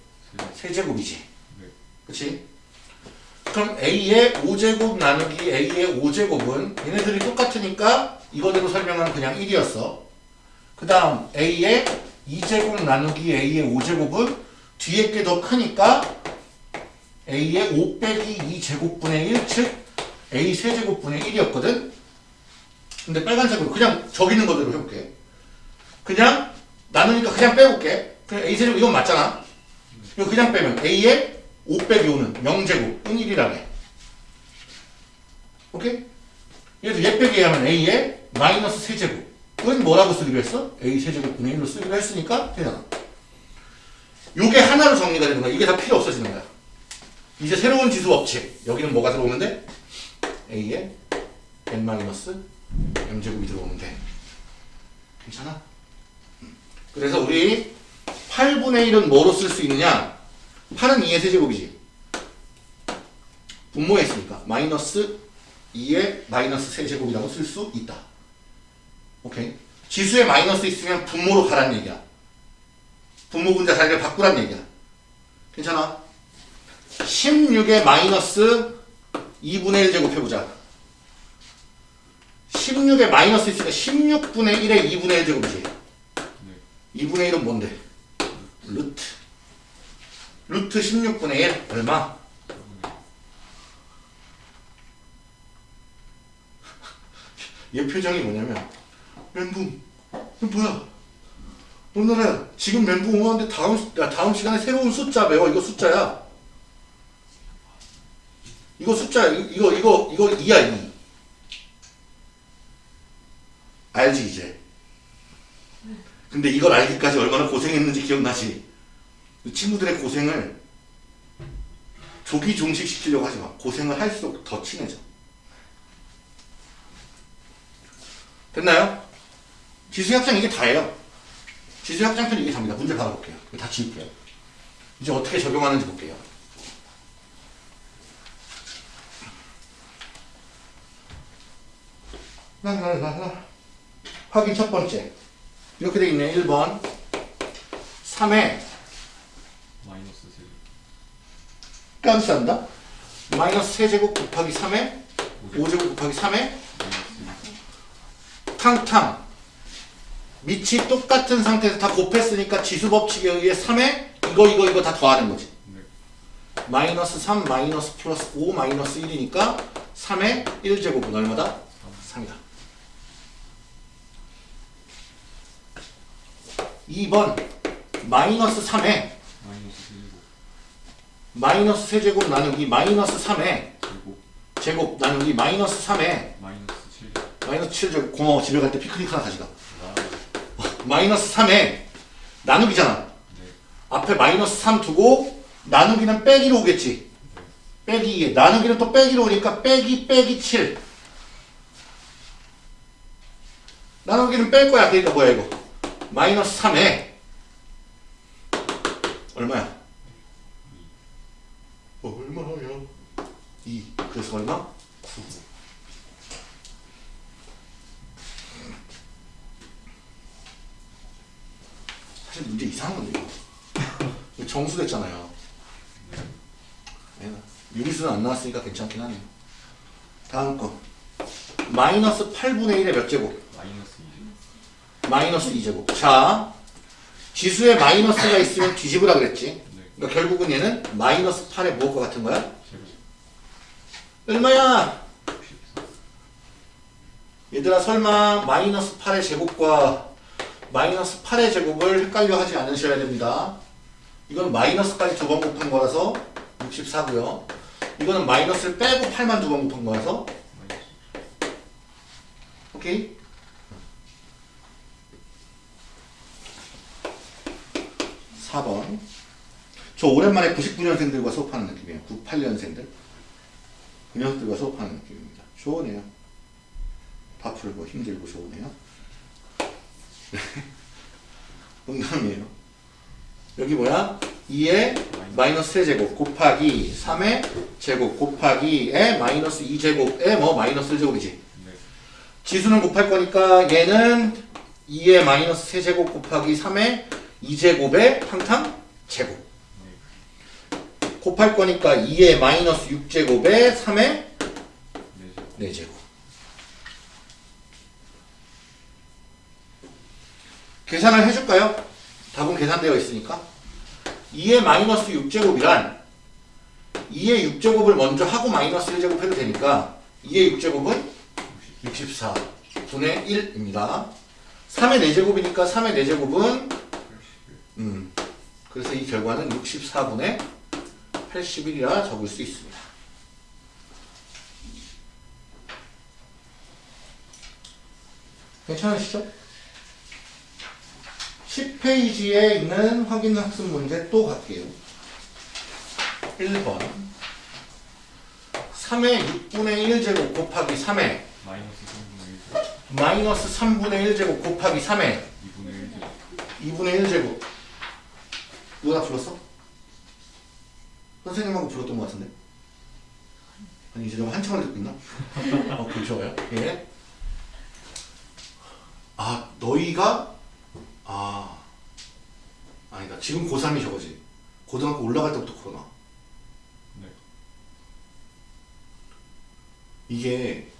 Speaker 1: 세제곱이지. 그치? 그럼 a의 5제곱 나누기 a의 5제곱은 얘네들이 똑같으니까 이거대로 설명하면 그냥 1이었어. 그 다음 a의 2제곱 나누기 a의 5제곱은 뒤에 게 더 크니까 a의 5 빼기 2제곱분의 1, 즉 a 세제곱분의 1이었거든? 근데 빨간색으로 그냥 저기 있는 거대로 해볼게. 그냥 나누니까 그냥 빼볼게. 그냥 a 세제곱 이건 맞잖아. 이거 그냥 빼면 a의 5 빼기 5는 0제곱은 1이라네. 오케이? 얘도 얘 빼기 하면 a의 마이너스 세제곱은 뭐라고 쓰기로 했어? a 세제곱 분의 1로 쓰기로 했으니까 되잖아. 요게 하나로 정리가 되는 거야. 이게 다 필요 없어지는 거야. 이제 새로운 지수 법칙. 여기는 뭐가 들어오는데? a의 n 마이너스 m제곱이 들어오면 돼. 괜찮아? 음. 그래서 우리 8분의 1은 뭐로 쓸 수 있느냐? 8은 2의 세제곱이지. 분모에 있으니까 마이너스 2의 마이너스 세제곱이라고 쓸 수 있다. 오케이? 지수에 마이너스 있으면 분모로 가란 얘기야. 분모 분자 자리를 바꾸란 얘기야. 괜찮아? 16의 마이너스 2분의 1 제곱해보자. 16에 마이너스 있으니까 16분의 1의 2분의 1 제곱이지. 2분의 1은 뭔데? 루트. 루트 16분의 1 얼마? *laughs* 얘 표정이 뭐냐면 멘붕 이거 뭐야 오늘은 지금 멘붕 오는데 다음 다음 시간에 새로운 숫자 배워 이거 숫자야 이거 숫자야 이거 이거 이거 2야 2 알지 이제 근데 이걸 알기까지 얼마나 고생했는지 기억나지 친구들의 고생을 조기 종식시키려고 하지 마 고생을 할수록 더 친해져 됐나요? 지수협상 이게 다예요. 지수협상편 이게 답니다. 문제 받아볼게요. 다 지울게요. 이제 어떻게 적용하는지 볼게요. 라라라라. 확인 첫 번째. 이렇게 돼 있네. 1번. 3에
Speaker 2: 마이너스 세
Speaker 1: 깜짝한다. 마이너스 세제곱 곱하기 3에 5제곱 곱하기 3에
Speaker 2: 마이너스
Speaker 1: 탕탕 밑이 똑같은 상태에서 다 곱했으니까 지수 법칙에 의해 3에 이거 이거 이거 다 더하는 거지
Speaker 2: 네.
Speaker 1: 마이너스 3 마이너스 플러스 5 마이너스 1이니까 3의 1제곱은 얼마다? 3이다 2번 마이너스 3에
Speaker 2: 마이너스 세제곱
Speaker 1: 나누기 마이너스 3에
Speaker 2: 제곱
Speaker 1: 제곱 나누기 마이너스 3에
Speaker 2: 마이너스 칠
Speaker 1: 마이너스 7제곱 고마워 집에 갈 때 피크닉 하나 가져가
Speaker 2: 아,
Speaker 1: 마이너스 3에 나누기잖아
Speaker 2: 네.
Speaker 1: 앞에 마이너스 3 두고 나누기는 빼기로 오겠지. 빼기 2에 나누기는 또 빼기로 오니까 빼기 빼기 7. 나누기는 뺄 거야. 그러니까 뭐야 이거? 마이너스 3에 얼마야? 얼마야? 2. 그래서 얼마? 9. 사실 문제 이상한 건데 이거. 정수 됐잖아요. 네. 유리수는 안 나왔으니까 괜찮긴 하네요. 다음 거 마이너스 8분의 1의 몇 제곱?
Speaker 2: 마이너스 2.
Speaker 1: 마이너스 2제곱 자 지수에 마이너스가 있으면 뒤집으라 그랬지
Speaker 2: 네.
Speaker 1: 그러니까 결국은 얘는 마이너스 8의 무엇과 같은 거야? 얼마야?
Speaker 2: 64.
Speaker 1: 얘들아 설마 마이너스 8의 제곱과 마이너스 8의 제곱을 헷갈려 하지 않으셔야 됩니다. 이건 마이너스까지 두 번 곱한 거라서 64고요. 이거는 마이너스를 빼고 8만 두 번 곱한 거라서. 오케이? 사번저 오랜만에 99년생들과 수업하는 느낌이에요. 98년생들. 그 녀석들과 수업하는 느낌입니다. 좋으네요. 다 풀고 힘들고 좋으네요. *laughs* 농담이에요. 여기 뭐야? 2의 마이너스 세제곱 곱하기 3의 제곱 곱하기에 마이너스 2제곱에 뭐 마이너스 1제곱이지.
Speaker 2: 네.
Speaker 1: 지수는 곱할 거니까 얘는 2의 마이너스 세제곱 곱하기 3의 2제곱의 탕탕 제곱. 곱할 거니까 2의 마이너스 6제곱에 3의
Speaker 2: 네. 제
Speaker 1: 4제곱. 계산을 해줄까요? 답은 계산되어 있으니까. 2의 마이너스 6제곱이란 2의 6제곱을 먼저 하고 마이너스 1제곱 해도 되니까 2의 6제곱은 64 분의 1입니다. 3의 4제곱이니까 3의 4제곱은
Speaker 2: 81.
Speaker 1: 음, 그래서 이 결과는 64분의 81이라 적을 수 있습니다. 괜찮으시죠? 10페이지에 있는 확인 학습 문제 또 갈게요. 1번 3의 6분의 1제곱 곱하기 3의
Speaker 2: 마이너스 3분의 1 제곱.
Speaker 1: 마이너스 3분의 1제곱 곱하기 3의
Speaker 2: 2분의 1 제곱.
Speaker 1: 2분의 1제곱 누가 불렀어? 선생님하고 불렀던 것 같은데 아니 이제 좀 한참을 듣고 있나? 어, 그 좋아요 예. 아 너희가 아 아니다 지금 고3이 저거지 고등학교 올라갈 때부터 코로나
Speaker 2: 네.
Speaker 1: 이게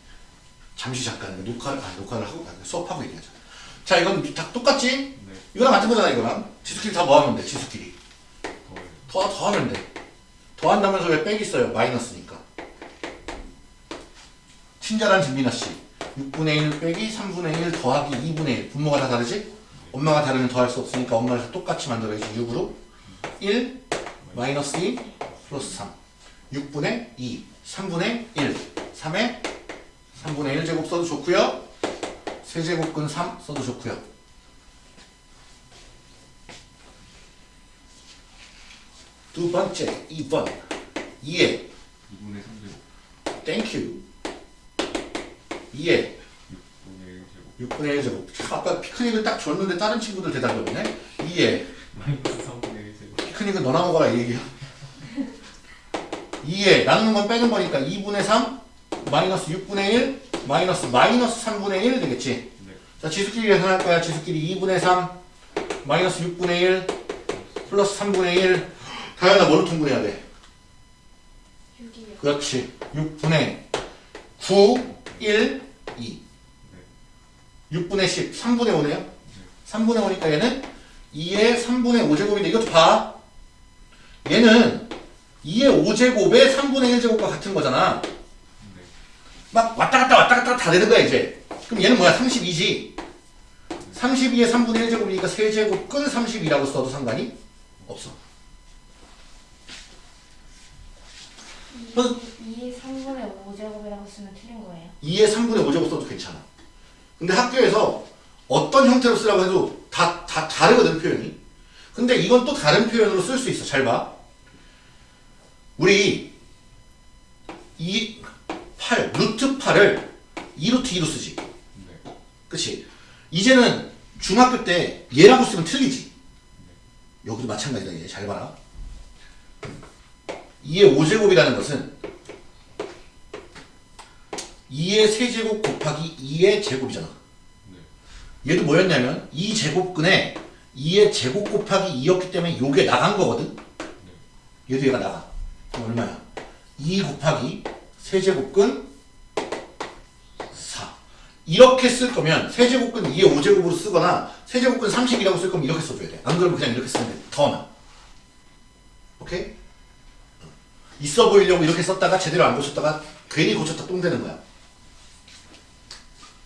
Speaker 1: 잠시 잠깐 녹화를 아 녹화를 하고 아, 수업하고 얘기하자 자 이건 다 똑같지?
Speaker 2: 네.
Speaker 1: 이거랑 같은 거잖아 이거랑 지수끼리 다 뭐하면 돼 지수끼리
Speaker 2: 더,
Speaker 1: 더하면 돼. 더한다면서 왜 빼기 써요? 마이너스니까. 친절한 진민아씨. 6분의 1 빼기 3분의 1 더하기 2분의 1 분모가 다 다르지? 엄마가 다르면 더할 수 없으니까 엄마를 똑같이 만들어야지 6으로. 1 마이너스 2 플러스 3 6분의 2 3분의 1 3의 3분의 1제곱 써도 좋고요. 세제곱근 3 써도 좋고요 두 번째 2번. 2에.
Speaker 2: 2분의 3제곱.
Speaker 1: thank you 2에.
Speaker 2: 6분의 1제곱.
Speaker 1: 6분의 1제곱. 아까 피크닉을 딱 줬는데 다른 친구들 대답이 없네. 2에.
Speaker 2: 마이너스 3분의 1 제곱.
Speaker 1: 피크닉은 너나 먹어라 이 얘기야. 2에. 나누는 건 빼는 거니까 2분의 3 마이너스 6분의 1 마이너스 마이너스 3분의 1 되겠지?
Speaker 2: 네.
Speaker 1: 자 지수끼리 계산할 거야. 지수끼리 2분의 3 마이너스 6분의 1 플러스 3분의 1 다현아 뭘로 통분해야 돼?
Speaker 3: 6이요.
Speaker 1: 그렇지. 6분의 9 1 2 6분의 10 3분의 5네요? 3분의 5니까 얘는 2의 3분의 5제곱인데 이것도 봐. 얘는 2의 5제곱에 3분의 1제곱과 같은 거잖아.
Speaker 2: 네.
Speaker 1: 막 왔다 갔다 왔다 갔다 다 되는 거야 이제. 그럼 얘는 뭐야? 32지. 32의 3분의 1제곱이니까 세제곱 끈 32라고 써도 상관이 없어
Speaker 4: 2의 3분의 5제곱이라고 쓰면 틀린 거예요.
Speaker 1: 2의 3분의 5제곱 써도 괜찮아 근데 학교에서 어떤 형태로 쓰라고 해도 다, 다 다르거든 표현이 근데 이건 또 다른 표현으로 쓸 수 있어 잘 봐 우리 이 8, 루트 8을 2루트 2로 쓰지
Speaker 2: 네.
Speaker 1: 그치? 이제는 중학교 때 얘라고 쓰면 틀리지. 여기도 마찬가지다. 얘. 잘 봐라. 2의 5제곱이라는 것은 2의 세제곱 곱하기 2의 제곱이잖아.
Speaker 2: 네.
Speaker 1: 얘도 뭐였냐면 2 제곱근에 2의 제곱 곱하기 2였기 때문에 요게 나간 거거든. 얘도 얘가 나가. 그럼 얼마야? 2 곱하기 세제곱근 이렇게 쓸 거면 세제곱근 2의 5제곱으로 쓰거나 세제곱근 30이라고 쓸 거면 이렇게 써줘야 돼. 안 그러면 그냥 이렇게 쓰면 돼. 더 나. 오케이? 있어 보이려고 이렇게 썼다가 제대로 안 고쳤다가 괜히 고쳤다 똥 되는 거야.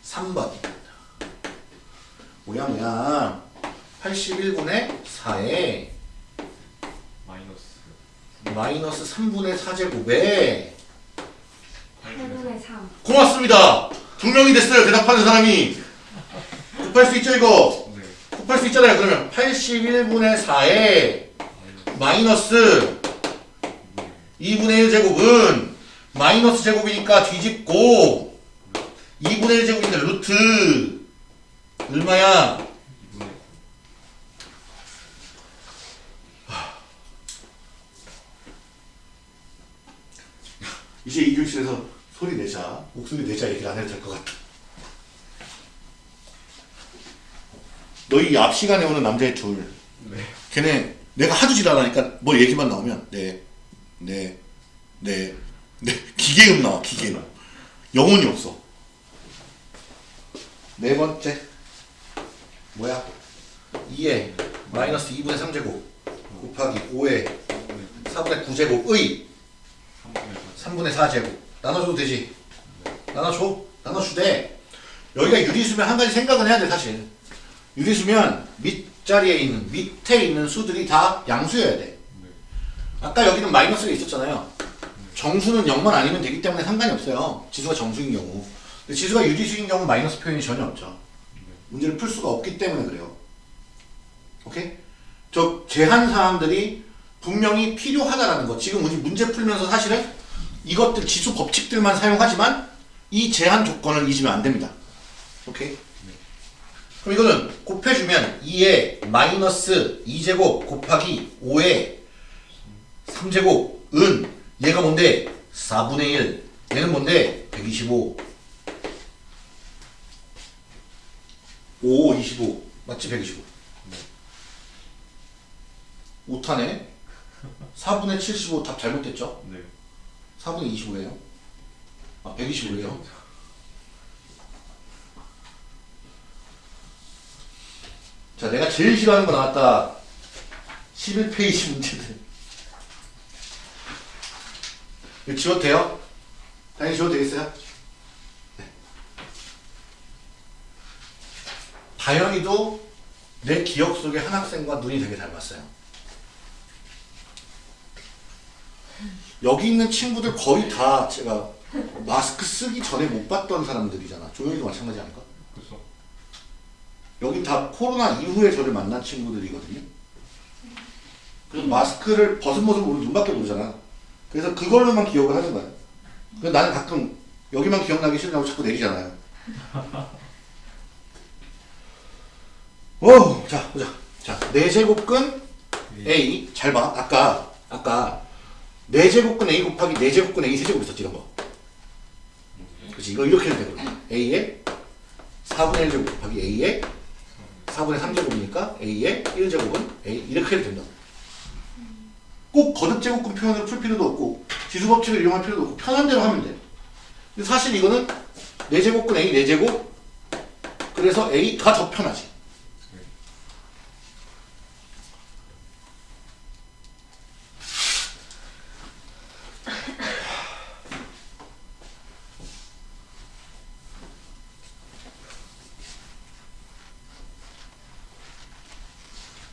Speaker 1: 3번. 뭐야 뭐야. 81분의 4에
Speaker 2: 마이너스
Speaker 1: 마이너스 3분의 4제곱에
Speaker 4: 8분의 3.
Speaker 1: 고맙습니다. 두 명이 됐어요. 대답하는 사람이. 곱할 수 있죠 이거?
Speaker 2: 네
Speaker 1: 곱할 수 있잖아요. 그러면 81분의 4에 마이너스 2분의 1 제곱은 마이너스 제곱이니까 뒤집고 2분의 1 제곱이니까 루트 얼마야?
Speaker 2: 2분의
Speaker 1: 이제 이 교실에서 소리 내자. 목소리 내자 얘기를 안 해도 될 것 같아. 너희 앞 시간에 오는 남자애 둘.
Speaker 2: 네
Speaker 1: 걔네 내가 하도 지랄하니까 뭐 얘기만 나오면 네, 네, 네, 네. 기계음 나와 기계음. 영혼이 없어. 네 번째. 뭐야? 2에 마이너스 2분의 3제곱 곱하기 5에 4분의 9제곱의
Speaker 2: 3분의 4
Speaker 1: 3분의 4제곱. 나눠줘도 되지? 나눠줘? 나눠주되 여기가 유리수면 한 가지 생각은 해야 돼 사실. 유리수면 밑자리에 있는 밑에 있는 수들이 다 양수여야 돼.
Speaker 2: 네.
Speaker 1: 아까 여기는 마이너스가 있었잖아요. 정수는 0만 아니면 되기 때문에 상관이 없어요. 지수가 정수인 경우. 근데 지수가 유리수인 경우 마이너스 표현이 전혀 없죠. 문제를 풀 수가 없기 때문에 그래요. 오케이? 저 제한 사항들이 분명히 필요하다라는 거. 지금 우리 문제 풀면서 사실은 이것들 지수 법칙들만 사용하지만 이 제한 조건을 잊으면 안 됩니다. 오케이? 그럼 이거는 곱해주면 2에 마이너스 2제곱 곱하기 5에 3제곱 은 얘가 뭔데? 4분의 1 얘는 뭔데? 125 5, 25 맞지? 125 오타네? 4분의 75 답 잘못됐죠?
Speaker 2: 네.
Speaker 1: 4분의 25예요? 아 125예요? 자 내가 제일 싫어하는 거 나왔다. 11페이지 문제들 이거 지워도 돼요? 당연히 지워도 되겠어요? 네. 다현이도 내 기억 속에 한 학생과 눈이 되게 닮았어요 여기 있는 친구들 거의 다 제가 마스크 쓰기 전에 못 봤던 사람들이잖아 조용히도 마찬가지 아닐까?
Speaker 2: 그래서
Speaker 1: 여긴 다 코로나 이후에 저를 만난 친구들이거든요. 그래서 마스크를 벗은 모습 우리 눈밖에 모르잖아. 그래서 그걸로만 기억을 하는 거야. 그래서 나는 가끔 여기만 기억나기 싫다고 자꾸 내리잖아요. 오, 자 보자. 자, 네 제곱근 A 잘 봐. 아까 아까 네 제곱근 A 곱하기 네 제곱근 A 세제곱 있었지 이런 거. 그렇지 이거 이렇게 해도 되거든. A에 4분의 1 제곱 곱하기 A에 4분의 3제곱이니까 A의 1제곱은 A 이렇게 해도 된다. 꼭 거듭제곱근 표현으로 풀 필요도 없고 지수 법칙을 이용할 필요도 없고 편한 대로 하면 돼. 근데 사실 이거는 4제곱근 A 4제곱 그래서 A가 더 편하지.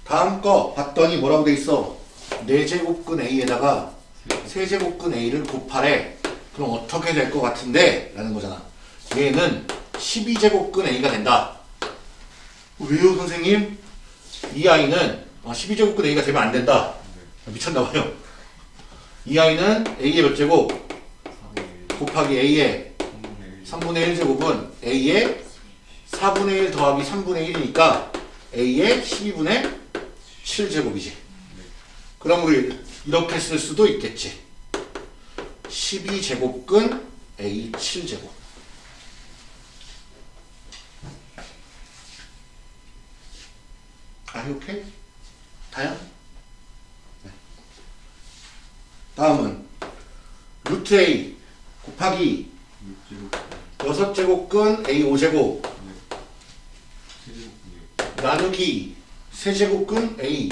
Speaker 1: 다음 거 봤더니 뭐라고 돼 있어? 4제곱근 A에다가 세제곱근 A를 곱하래. 그럼 어떻게 될 것 같은데? 라는 거잖아. 얘는 12제곱근 A가 된다. 왜요, 선생님? 이 아이는 아, 12제곱근 A가 되면 안 된다. 미쳤나봐요. 이 아이는 A의 몇 제곱?
Speaker 2: 4분의 1
Speaker 1: 곱하기 A의
Speaker 2: 3분의 1
Speaker 1: 3분의 1 제곱은 A의 4분의 1 더하기 3분의 1이니까 A의 12분의 7제곱이지. 그럼 우리 이렇게 쓸 수도 있겠지. 12제곱근 A 7제곱. Are you okay? 다현? 네. 다음은 루트 A 곱하기
Speaker 2: 6제곱
Speaker 1: 여섯 제곱근 A 5제곱
Speaker 2: 세제곱분이요.
Speaker 1: 나누기 세제곱근 A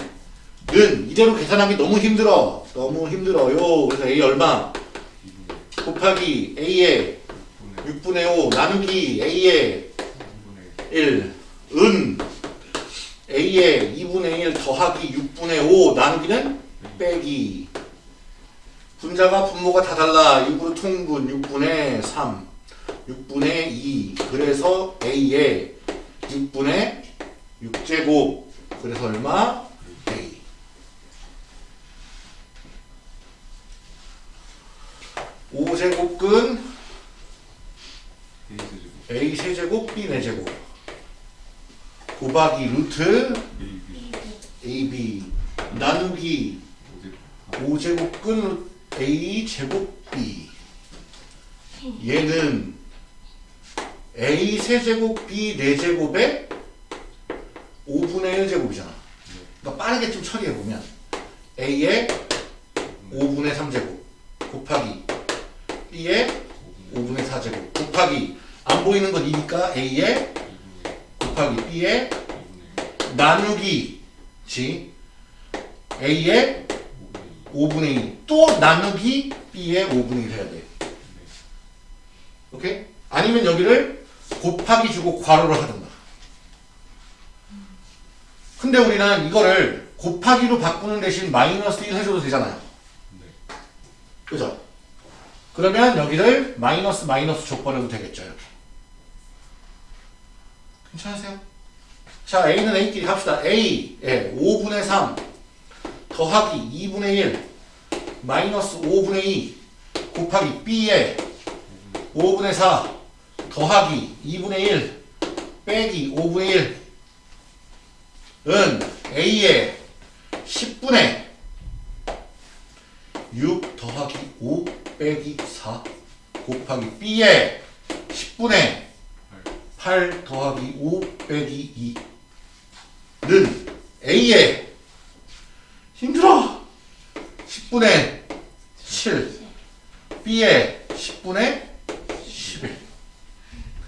Speaker 1: 는 이대로 계산하기 너무 힘들어. 너무 힘들어요. 그래서 A 얼마?
Speaker 2: 2분의
Speaker 1: 곱하기 A의
Speaker 2: 6분의
Speaker 1: 6분의 5 나누기 A의
Speaker 2: 3분의
Speaker 1: 1 은 A의 2분의 1 더하기 6분의 5 나누기는 빼기. 분자가 분모가 다 달라. 6으로 통분 6분의 3 6분의 2 그래서 A의 6분의 6제곱. 그래서 얼마? 5제곱근
Speaker 2: A 세제곱
Speaker 1: B 4제곱. 곱하기 루트
Speaker 2: AB
Speaker 1: 나누기 5제곱근 A 제곱 B. 얘는 A 세제곱 B 4제곱에 5분의 1제곱이잖아. 그러니까 빠르게 좀 처리해보면 A의 5분의 3제곱 곱하기 B의 5분의 4제곱 곱하기 안 보이는 건 2니까 A의
Speaker 2: 2분의
Speaker 1: 곱하기 B의
Speaker 2: 2분의
Speaker 1: 나누기 지 A의
Speaker 2: 5분의 2
Speaker 1: 5분의 2. 또 나누기 B의 5분의 1 해야 돼. 오케이? 아니면 여기를 곱하기 주고 괄호를 하든가. 근데 우리는 이거를 곱하기로 바꾸는 대신 마이너스 1 해줘도 되잖아요.
Speaker 2: 네.
Speaker 1: 그죠? 그러면 여기를 마이너스 마이너스 족버려도 되겠죠. 이렇게. 괜찮으세요? 자, A는 A끼리 합시다. A에 5분의 3 더하기 2분의 1 마이너스 5분의 2 곱하기 B에 5분의 4 더하기 2분의 1 빼기 5분의 1은 A에 10분의 6 더하기 5 빼기 4 곱하기 B에 10분의 8 더하기 5 빼기 2는 A에 힘들어. 10분의 7 B에 10분의 11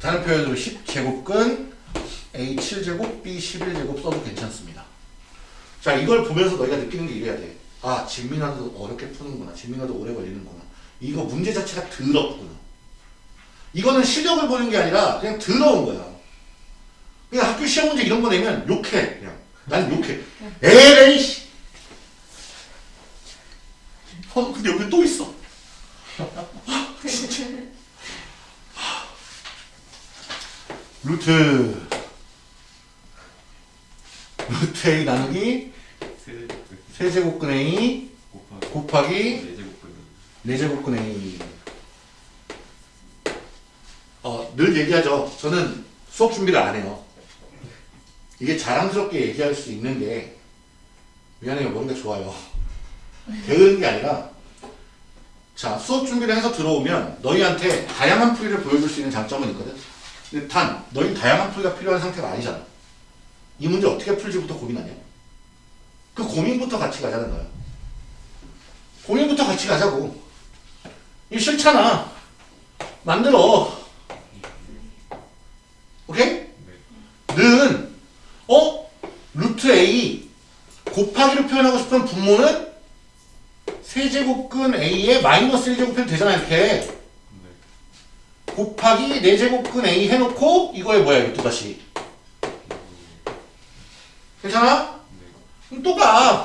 Speaker 1: 다른 표현으로 10제곱근 A 7제곱 B 11제곱 써도 괜찮습니다. 자 이걸 보면서 너희가 느끼는 게 이래야 돼 아 진민아도 어렵게 푸는구나. 진민아도 오래 걸리는구나. 이거 문제 자체가 더럽구나. 이거는 실력을 보는 게 아니라 그냥 더러운 거야. 그냥 학교 시험 문제 이런 거 내면 욕해 그냥. 난 욕해. 에레이 씨. 어, 근데 여기 또 있어. 진짜. 루트. 루트 A 나누기 세제곱근 A
Speaker 2: 곱하기
Speaker 1: 곱하기
Speaker 2: 4제곱분
Speaker 1: 네제곱근 A 어, 늘 얘기하죠. 저는 수업 준비를 안 해요. 이게 자랑스럽게 얘기할 수 있는 게 미안해요. 뭔가 좋아요. 배우는 게 아니라 자 수업 준비를 해서 들어오면 너희한테 다양한 풀이를 보여줄 수 있는 장점은 있거든 근데 단 너희 다양한 풀이가 필요한 상태가 아니잖아 이 문제 어떻게 풀지부터 고민하냐 그 고민부터 같이 가자는 거야 고민부터 같이 가자고 이거 싫잖아 만들어 오케이? 는 어? 루트 A 곱하기로 표현하고 싶은 분모는 세제곱근 A에 마이너스 1제곱해도 되잖아 이렇게
Speaker 2: 네.
Speaker 1: 곱하기 4제곱근 A 해놓고 이거에 뭐야 이거 또다시 괜찮아? 또가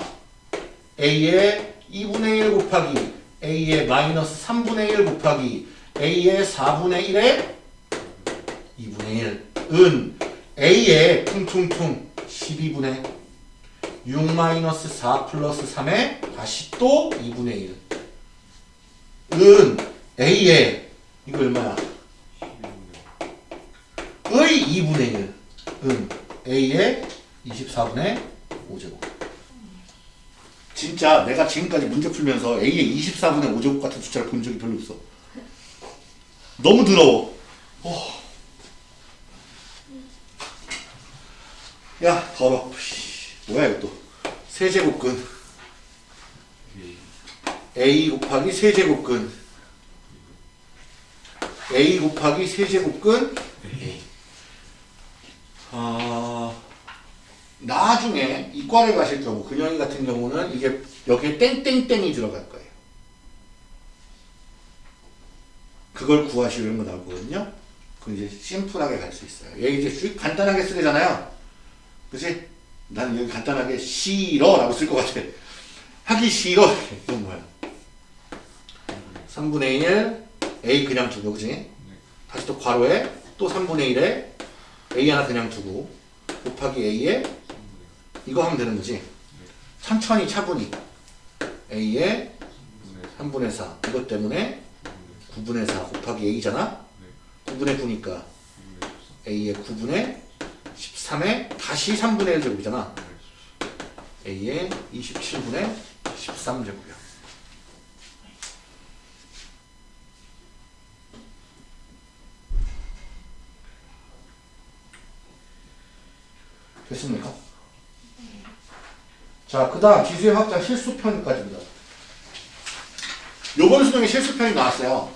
Speaker 1: A의 2분의 1 곱하기 A의 마이너스 3분의 1 곱하기 A의 4분의 1에 2분의 1은 A의 퉁퉁퉁 12분의 6 마이너스 4 플러스 3에 다시 또 2분의 1은 A의 이거 얼마야?
Speaker 2: 12분의
Speaker 1: 의 2분의 1은 A의 24분의 5제곱 진짜 내가 지금까지 문제 풀면서 A의 24분의 5제곱 같은 숫자를 본 적이 별로 없어. 너무 더러워. 어. 야 더러 뭐야 이거 또. 세제곱근.
Speaker 2: A
Speaker 1: 곱하기 세제곱근. A 곱하기 세제곱근. A. 어, 나중에 이과를 가실 경우 근영이 같은 경우는 이게 여기에 땡땡땡이 들어갈 거예요. 그걸 구하시는 거 나오거든요. 그 이제 심플하게 갈 수 있어요. 얘 이제 쭉 간단하게 쓰잖아요. 그치? 나는 여기 간단하게 싫어 라고 쓸 것 같아. 하기 싫어. *laughs* 이건 뭐야? 3분의 1, a 그냥 두고, 그지? 다시 또 괄호에 또 3분의 1에 a 하나 그냥 두고 곱하기 a에 이거 하면 되는 거지. 천천히 차분히 a에 3분의 4 이것 때문에 9분의 4 곱하기 a잖아. 9분의 9니까 a의 9분의 13에 다시 3분의 1 제곱이잖아. a의 27분의 13 제곱이야. 됐습니까? 자, 그 다음 지수의 확장 실수편까지입니다. 요번 수능에 실수편이 나왔어요.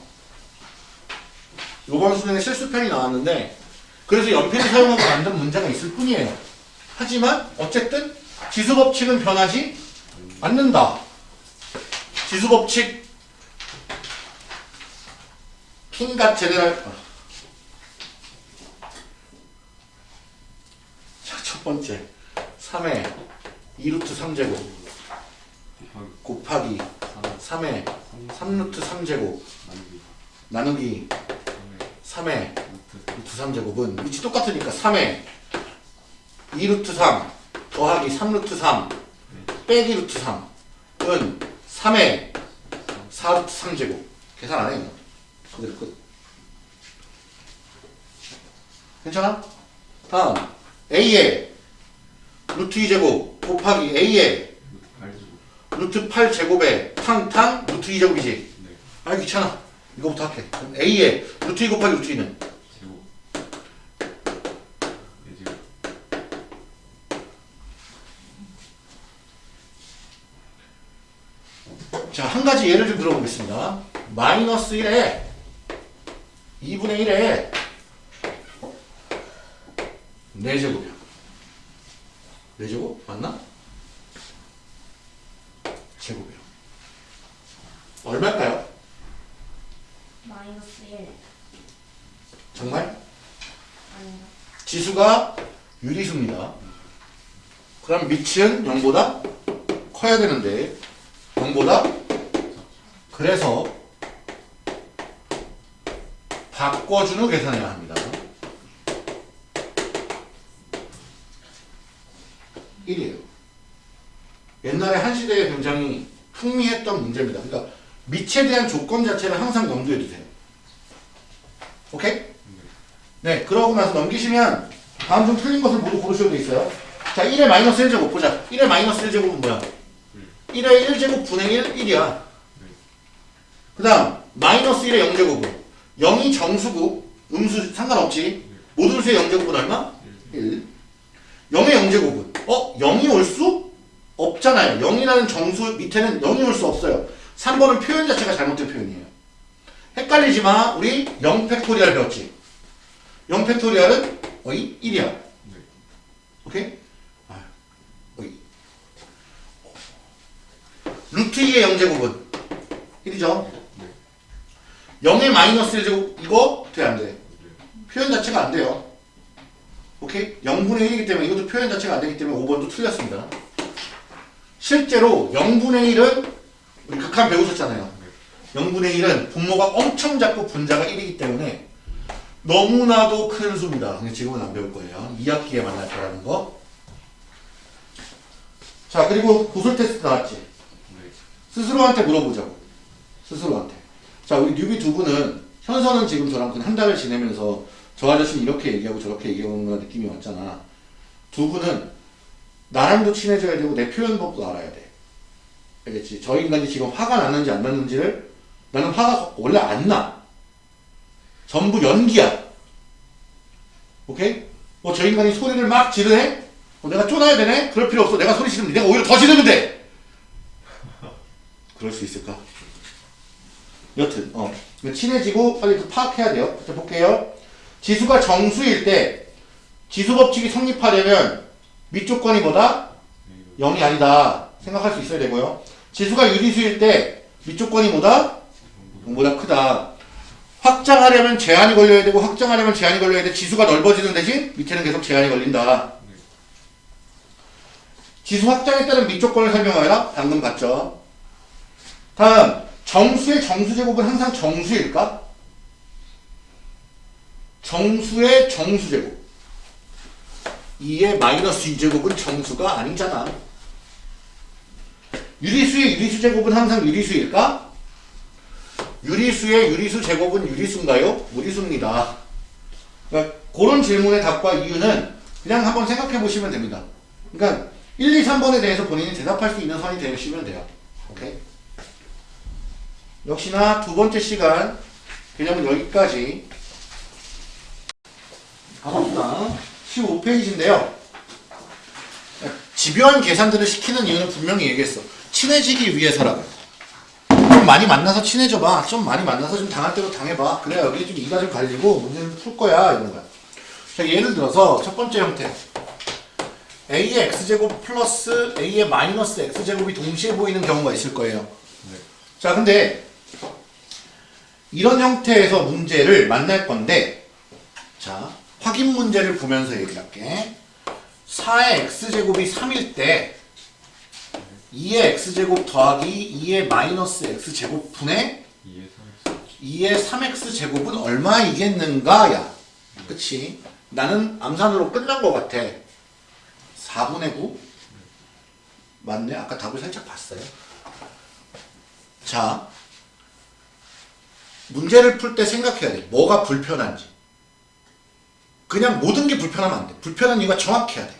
Speaker 1: 요번 수능에 실수편이 나왔는데 그래서 연필을 사용하고 만든 문제가 있을 뿐이에요. 하지만 어쨌든 지수 법칙은 변하지 않는다. 지수 법칙 킹갓 제네랄 어. 자, 첫 번째 3의 2루트 3제곱. 곱하기 3의 3루트 3제곱. 나누기 3의 루트 3제곱은 위치 똑같으니까 3의 2루트 3 더하기 3루트 3 빼기 루트 3은 3의 4루트 3제곱. 계산 안 해요 그대로 끝. 괜찮아? 다음. A의 루트 2제곱 곱하기 A의 루트 8제곱에 탕탕 루트 2제곱이지? 아 귀찮아. 이거부터 할게. 그럼 A의 루트 2 곱하기 루트 2는? 자, 한 가지 예를 좀 들어보겠습니다. 마이너스 1에 2분의 1에 4제곱이야. 4제곱? 맞나? 제곱이요. 얼마일까요?
Speaker 4: 마이너스 1
Speaker 1: 정말?
Speaker 4: 아닌가?
Speaker 1: 지수가 유리수입니다. 그럼 밑은 0보다 커야 되는데 0보다 그래서 바꿔준 후 계산해야 합니다. 1이에요. 옛날에 한시대에 굉장히 풍미했던 문제입니다. 그러니까 밑에 대한 조건 자체는 항상 염두에 두세요. 오케이? 네, 그러고 나서 넘기시면 다음 중 틀린 것을 모두 고르셔도 있어요. 자, 1의 마이너스 1제곱 보자. 1의 마이너스 1제곱은 뭐야? 1의 1제곱 분의 1, 1이야. 그 다음, 마이너스 1의 0제곱은 0이 정수고 음수 상관없지. 모든 수의 0제곱은 얼마? 1. 0의 0제곱은 어? 0이 올 수? 없잖아요. 0이라는 정수 밑에는 0이 올 수 없어요. 3번은 표현 자체가 잘못된 표현이에요. 헷갈리지 마. 우리 0 팩토리얼 배웠지? 0 팩토리얼은 어이? 1이야. 오케이? 아, 어이. 루트 2의 0제곱은 1이죠? 0의 마이너스 1제곱 이거 돼 안 돼? 표현 자체가 안 돼요. 오케이? 0분의 1이기 때문에 이것도 표현 자체가 안 되기 때문에 5번도 틀렸습니다. 실제로 0분의 1은 우리 극한 배우셨잖아요. 0분의 1은 분모가 엄청 작고 분자가 1이기 때문에 너무나도 큰 수입니다. 지금은 안 배울 거예요. 2학기에 만날 거라는 거. 자, 그리고 고술 테스트 나왔지? 스스로한테 물어보자고. 스스로한테. 자, 우리 뉴비 두 분은 현서는 지금 저랑 한 달을 지내면서 저 아저씨는 이렇게 얘기하고 저렇게 얘기하는 느낌이 왔잖아. 두 분은 나랑도 친해져야 되고 내 표현법도 알아야 돼. 알겠지? 저 인간이 지금 화가 났는지 안 났는지를 나는 화가 원래 안 나. 전부 연기야. 오케이? 뭐 저 인간이 소리를 막 지르네? 어, 내가 쫓아야 되네? 그럴 필요 없어. 내가 소리 지르면 내가 오히려 더 지르면 돼. *laughs* 그럴 수 있을까? 여튼 어 친해지고 빨리 그 파악해야 돼요. 자 볼게요. 지수가 정수일 때 지수 법칙이 성립하려면 밑조건이 뭐다? 0이 아니다 생각할 수 있어야 되고요. 지수가 유리수일 때 밑조건이 뭐다? 0보다 크다. 확장하려면 제한이 걸려야 되고 확장하려면 제한이 걸려야 돼. 지수가 넓어지는 대신 밑에는 계속 제한이 걸린다. 지수 확장에 따른 밑조건을 설명하라. 방금 봤죠. 다음 정수의 정수 제곱은 항상 정수일까? 정수의 정수 제곱 2의 마이너스 2제곱은 정수가 아니잖아. 유리수의 유리수 제곱은 항상 유리수일까? 유리수의 유리수 제곱은 유리수인가요? 무리수입니다. 그러니까 그런 질문의 답과 이유는 그냥 한번 생각해 보시면 됩니다. 그러니까 1, 2, 3번에 대해서 본인이 대답할 수 있는 선이 되시면 돼요. 오케이? 역시나 두 번째 시간 개념은 여기까지 가봅시다. 15페이지인데요. 집요한 계산들을 시키는 이유는 분명히 얘기했어. 친해지기 위해서라고. 좀 많이 만나서 친해져봐. 좀 많이 만나서 좀 당할 대로 당해봐. 그래 여기 좀 이가 좀 갈리고 문제는 풀 거야 이런 거야. 자 예를 들어서 첫 번째 형태. a의 x제곱 플러스 a의 마이너스 x제곱이 동시에 보이는 경우가 있을 거예요. 자 근데 이런 형태에서 문제를 만날 건데 자 확인 문제를 보면서 얘기할게. 4의 x제곱이 3일 때 2의 x제곱 더하기 2의 마이너스 x제곱 분의
Speaker 2: 2의 3x
Speaker 1: 2의 3x제곱은 얼마이겠는가 야. 그치? 나는 암산으로 끝난 것 같아. 4분의 9 맞네. 아까 답을 살짝 봤어요. 자 문제를 풀 때 생각해야 돼. 뭐가 불편한지 그냥 모든 게 불편하면 안 돼. 불편한 이유가 정확해야 돼.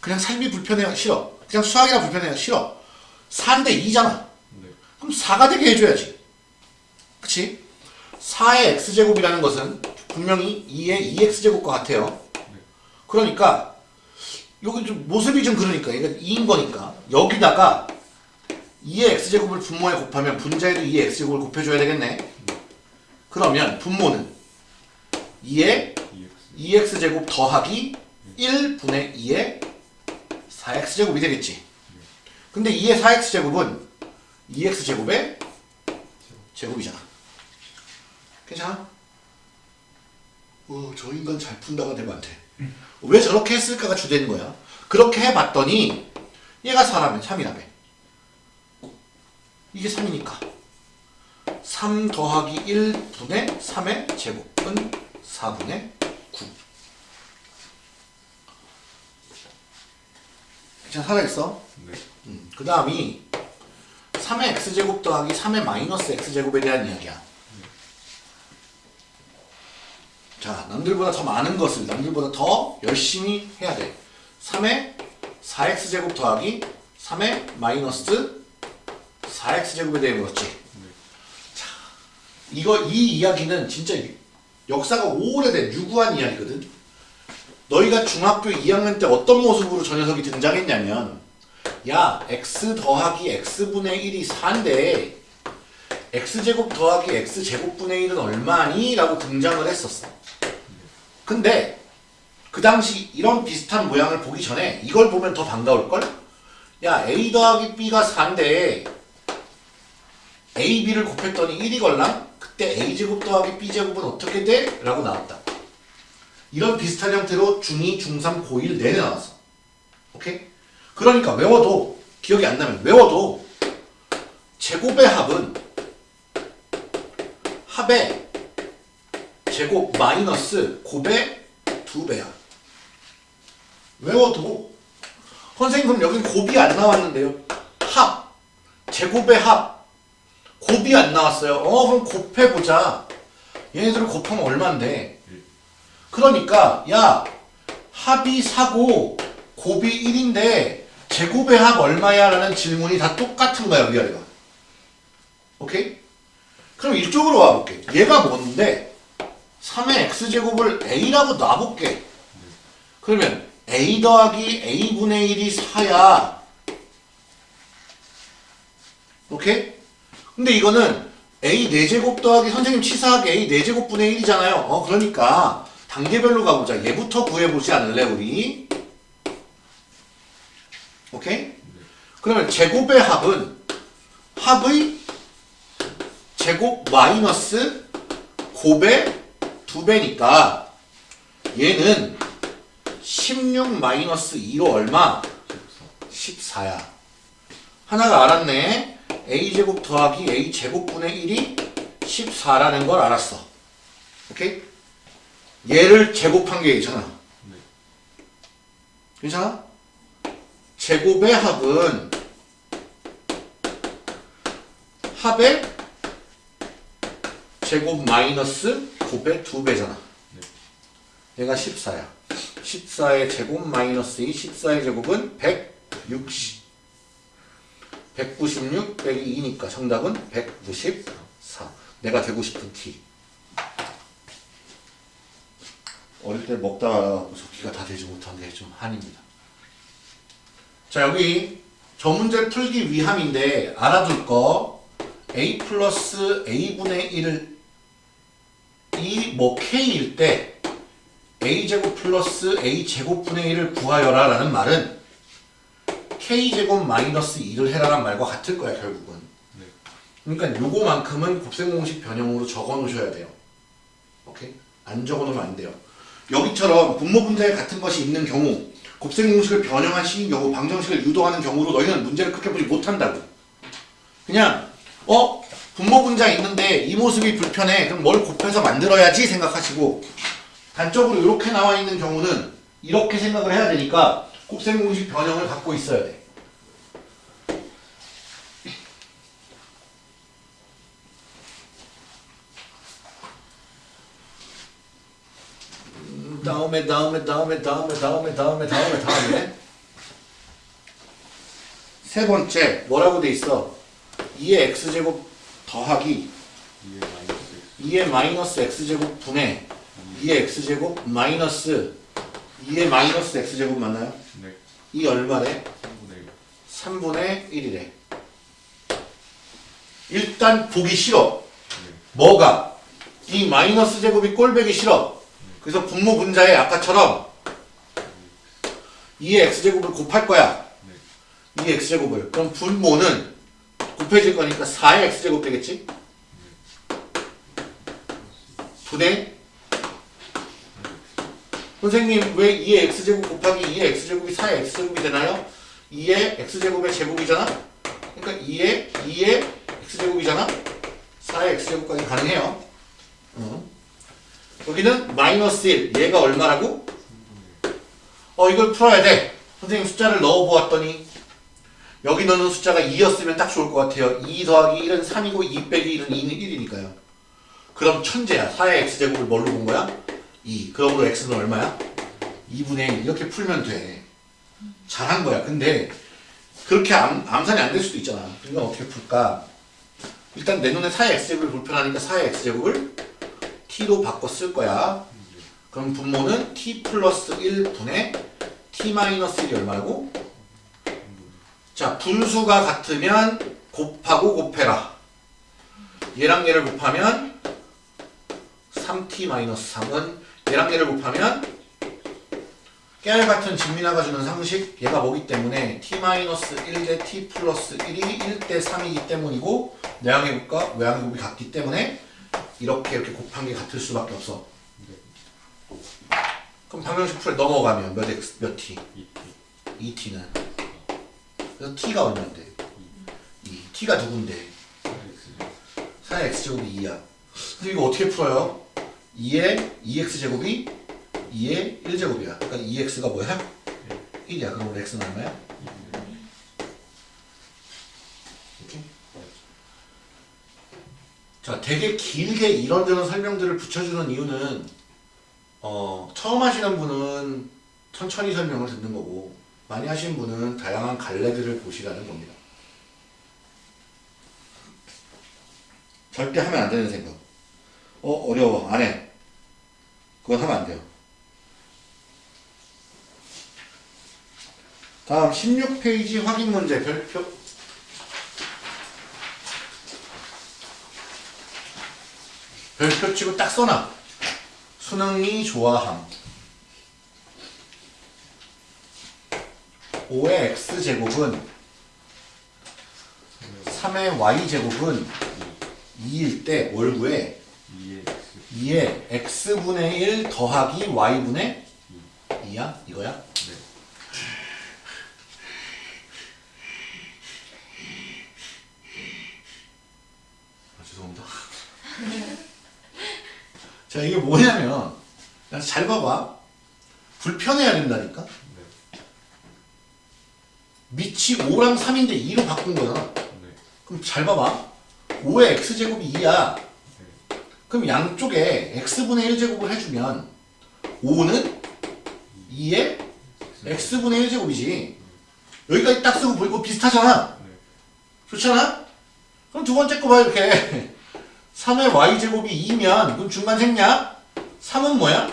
Speaker 1: 그냥 삶이 불편해요. 싫어. 그냥 수학이라 불편해요. 싫어. 4인데 2잖아.
Speaker 2: 네.
Speaker 1: 그럼 4가 되게 해줘야지. 그치? 4의 x제곱이라는 것은 분명히 2의 2x제곱과 같아요. 그러니까 여기 좀 모습이 좀 그러니까. 얘가 2인 거니까. 여기다가 2의 x제곱을 분모에 곱하면 분자에도 2의 x제곱을 곱해줘야 되겠네. 그러면 분모는 2의
Speaker 2: 2x
Speaker 1: 2x제곱 더하기 1분의 2의 4x제곱이 되겠지. 근데 2의 4x제곱은 2x제곱의 제곱이잖아. 괜찮아? 어, 저 인간 잘 푼다가 되면 안 돼. 왜 저렇게 했을까가 주되는 거야. 그렇게 해봤더니 얘가 4라면 3이라며. 이게 3이니까. 3 더하기 1분의 3의 제곱은 4분의 9. 괜찮아, 살아있어?
Speaker 2: 네.
Speaker 1: 음, 그 다음이 3의 x제곱 더하기 3의 마이너스 x제곱에 대한 이야기야. 자, 남들보다 더 많은 것을 남들보다 더 열심히 해야 돼. 3의 4x제곱 더하기 3의 마이너스 4x제곱에 대해 물었지. 자, 이거, 이 이야기는 진짜 역사가 오래된 유구한 이야기거든. 너희가 중학교 2학년 때 어떤 모습으로 저 녀석이 등장했냐면 야 x 더하기 x분의 1이 4인데 x제곱 더하기 x제곱분의 1은 얼마니? 라고 등장을 했었어 근데 그 당시 이런 비슷한 모양을 보기 전에 이걸 보면 더 반가울걸? 야 a 더하기 b가 4인데 a, b를 곱했더니 1이 걸랑? 그때 a제곱 더하기 b제곱은 어떻게 돼? 라고 나왔다 이런 비슷한 형태로 중2, 중3, 고1 내내 나왔어. 오케이? 그러니까 외워도 기억이 안 나면 외워도 제곱의 합은 합의 제곱 마이너스 곱의 두 배야. 외워도 선생님 그럼 여기 곱이 안 나왔는데요. 합 제곱의 합 곱이 안 나왔어요. 어 그럼 곱해보자. 얘네들을 곱하면 얼만데? 그러니까 야 합이 4고 곱이 1인데 제곱의 합 얼마야? 라는 질문이 다 똑같은 거야 위아래가 오케이? 그럼 이쪽으로 와볼게 얘가 뭔데 3의 x제곱을 a라고 놔볼게 그러면 a 더하기 a분의 1이 4야 오케이? 근데 이거는 A 4제곱 더하기 선생님 치사하게 A 4제곱분의 1이잖아요. 어 그러니까 단계별로 가보자. 얘부터 구해보지 않을래 우리? 오케이? 그러면 제곱의 합은 합의 제곱 마이너스 곱의 2배니까 얘는 16 마이너스 2로 얼마? 14야. 하나가 알았네. A제곱 더하기 a제곱분의 1이 14라는 걸 알았어. 오케이? 얘를 제곱한 게 괜찮아. 괜찮아? 제곱의 합은 합의 제곱 마이너스 곱의 2배잖아. 얘가 14야. 14의 제곱 마이너스 2, 14의 제곱은 160. 196 빼기 2니까 정답은 194. 내가 되고 싶은 T. 어릴 때 먹다가 기가 다 되지 못한 게 좀 한입니다. 자 여기 저 문제 풀기 위함인데 알아둘 거 a 플러스 a분의 1을 이뭐 k일 때 a제곱 플러스 a제곱분의 1을 구하여라 라는 말은 k제곱 마이너스 2를 해라란 말과 같을 거야 결국은. 그러니까 요거만큼은 곱셈공식 변형으로 적어 놓으셔야 돼요. 오케이? 안 적어 놓으면 안 돼요. 여기처럼 분모 분자에 같은 것이 있는 경우 곱셈공식을 변형한 식인 경우 방정식을 유도하는 경우로 너희는 문제를 크게 보지 못한다고. 그냥 어? 분모 분자 있는데 이 모습이 불편해. 그럼 뭘 곱해서 만들어야지 생각하시고. 단적으로 이렇게 나와 있는 경우는 이렇게 생각을 해야 되니까 곱셈공식 변형을 갖고 있어야 돼. 다음에 다음에 다음에 다음에 다음에 다음에 다음에 다음에 세 번째 뭐라고 돼 있어? 2의 x제곱 더하기
Speaker 2: 2의 마이너스 x
Speaker 1: 2의 마이너스 x제곱 분의 2의 x제곱 마이너스 2의 마이너스 x제곱 맞나요?
Speaker 2: 네
Speaker 1: 이 얼마래?
Speaker 2: 3분의 1
Speaker 1: 3분의 1이래. 일단 보기 싫어.
Speaker 2: 네.
Speaker 1: 뭐가? 이 마이너스 제곱이 꼴배기 싫어. 그래서 분모 분자에 아까처럼 2의 x제곱을 곱할 거야. 2의 x제곱을. 그럼 분모는 곱해질 거니까 4의 x제곱 되겠지? 분의 선생님 왜 2의 x제곱 곱하기 2의 x제곱이 4의 x제곱이 되나요? 2의 x제곱의 제곱이잖아? 그러니까 2의 2의 x제곱이잖아? 4의 x제곱까지 가능해요. 어. 여기는 마이너스 1. 얘가 얼마라고? 어 이걸 풀어야 돼. 선생님 숫자를 넣어보았더니 여기 넣는 숫자가 2였으면 딱 좋을 것 같아요. 2 더하기 1은 3이고 2 빼기 1은 2는 1이니까요. 그럼 천재야. 4의 x제곱을 뭘로 본 거야? 2. 그러므로 x는 얼마야? 2분의 1. 이렇게 풀면 돼. 잘한 거야. 근데 그렇게 암, 암산이 안 될 수도 있잖아. 그러니까 어떻게 풀까? 일단 내 눈에 4의 x제곱이 불편하니까 4의 x제곱을 t로 쓸 거야. 그럼 분모는 t 플러스 1분의 t 마이너스 1이 얼마라고? 자, 분수가 같으면 곱하고 곱해라. 얘랑 얘를 곱하면 3t-3은 얘랑 얘를 곱하면 깨알 같은 진미나가 주는 상식 얘가 뭐기 때문에 t-1 대 t 플러스 1이 1대 3이기 때문이고 내항의 곱과 외항의 곱이 같기 때문에 이렇게 이렇게 곱한 게 같을 수밖에 없어 그럼 방정식 풀에 넘어가면 몇 x 몇 t?
Speaker 2: 2t
Speaker 1: 2t는 그래서 t가 얼마인데? 2 t가 누군데? 4의 x제곱이 2야 근데 이거 어떻게 풀어요? 2의 2x제곱이 2의 1제곱이야 그러니까 2x가 뭐야? 1이야 그럼 우리 x는 얼마야? 이렇게? 자 되게 길게 이런저런 설명들을 붙여주는 이유는 어, 처음 하시는 분은 천천히 설명을 듣는 거고 많이 하신 분은 다양한 갈래들을 보시라는 겁니다 절대 하면 안 되는 생각. 어, 어려워. 안 해. 그건 하면 안 돼요. 다음 16페이지 확인 문제 별표. 별표 치고 딱 써놔. 수능이 좋아함. 5의 x제곱은 3의 y제곱은 2일 때 월구에
Speaker 2: 2의
Speaker 1: 2의 x분의 1 더하기 y분의 2야? 이거야?
Speaker 2: 네.
Speaker 1: 아, 죄송합니다. 자, 이게 뭐냐면, 잘 봐봐. 불편해야 된다니까?
Speaker 2: 네.
Speaker 1: 밑이 5랑 3인데 2로 바꾼 거잖아.
Speaker 2: 네.
Speaker 1: 그럼 잘 봐봐. 5의 x제곱이 2야.
Speaker 2: 네.
Speaker 1: 그럼 양쪽에 x분의 1제곱을 해주면 5는 2의 x분의 1제곱이지. 여기까지 딱 쓰고 보이고 비슷하잖아.
Speaker 2: 네.
Speaker 1: 좋잖아? 그럼 두 번째 거 봐, 이렇게. 3의 y제곱이 2면, 그럼 중간 생략? 3은 뭐야?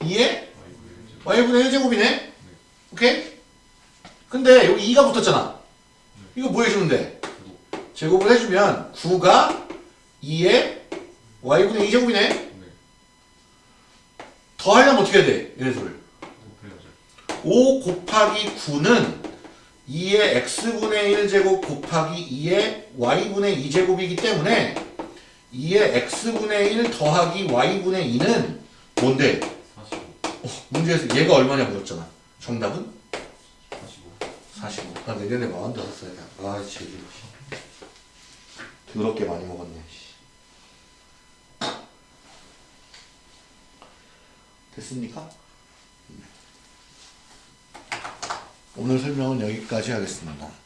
Speaker 2: 2의
Speaker 1: 2의
Speaker 2: y분의
Speaker 1: y분의
Speaker 2: 1제곱.
Speaker 1: 1제곱이네? 오케이? 근데 여기 2가 붙었잖아. 이거 뭐 해주면 돼?
Speaker 2: 제곱.
Speaker 1: 제곱을 해주면 9가 2의 y분의 2제곱이네?
Speaker 2: 네.
Speaker 1: 더 하려면 어떻게 해야 돼? 얘네들.
Speaker 2: 곱해야죠.
Speaker 1: 5 곱하기 9는 2의 x분의 1제곱 곱하기 2의 y분의 2제곱이기 때문에 2의 x분의 1 더하기 y분의 2는 뭔데?
Speaker 2: 45.
Speaker 1: 어, 문제에서 얘가 얼마냐 물었잖아. 정답은?
Speaker 2: 45.
Speaker 1: 45. 나 내년에 마흔 다섯 살이야. 아, 제기. 더럽게 많이 먹었네. 씨. 됐습니까? 오늘 설명은 여기까지 하겠습니다.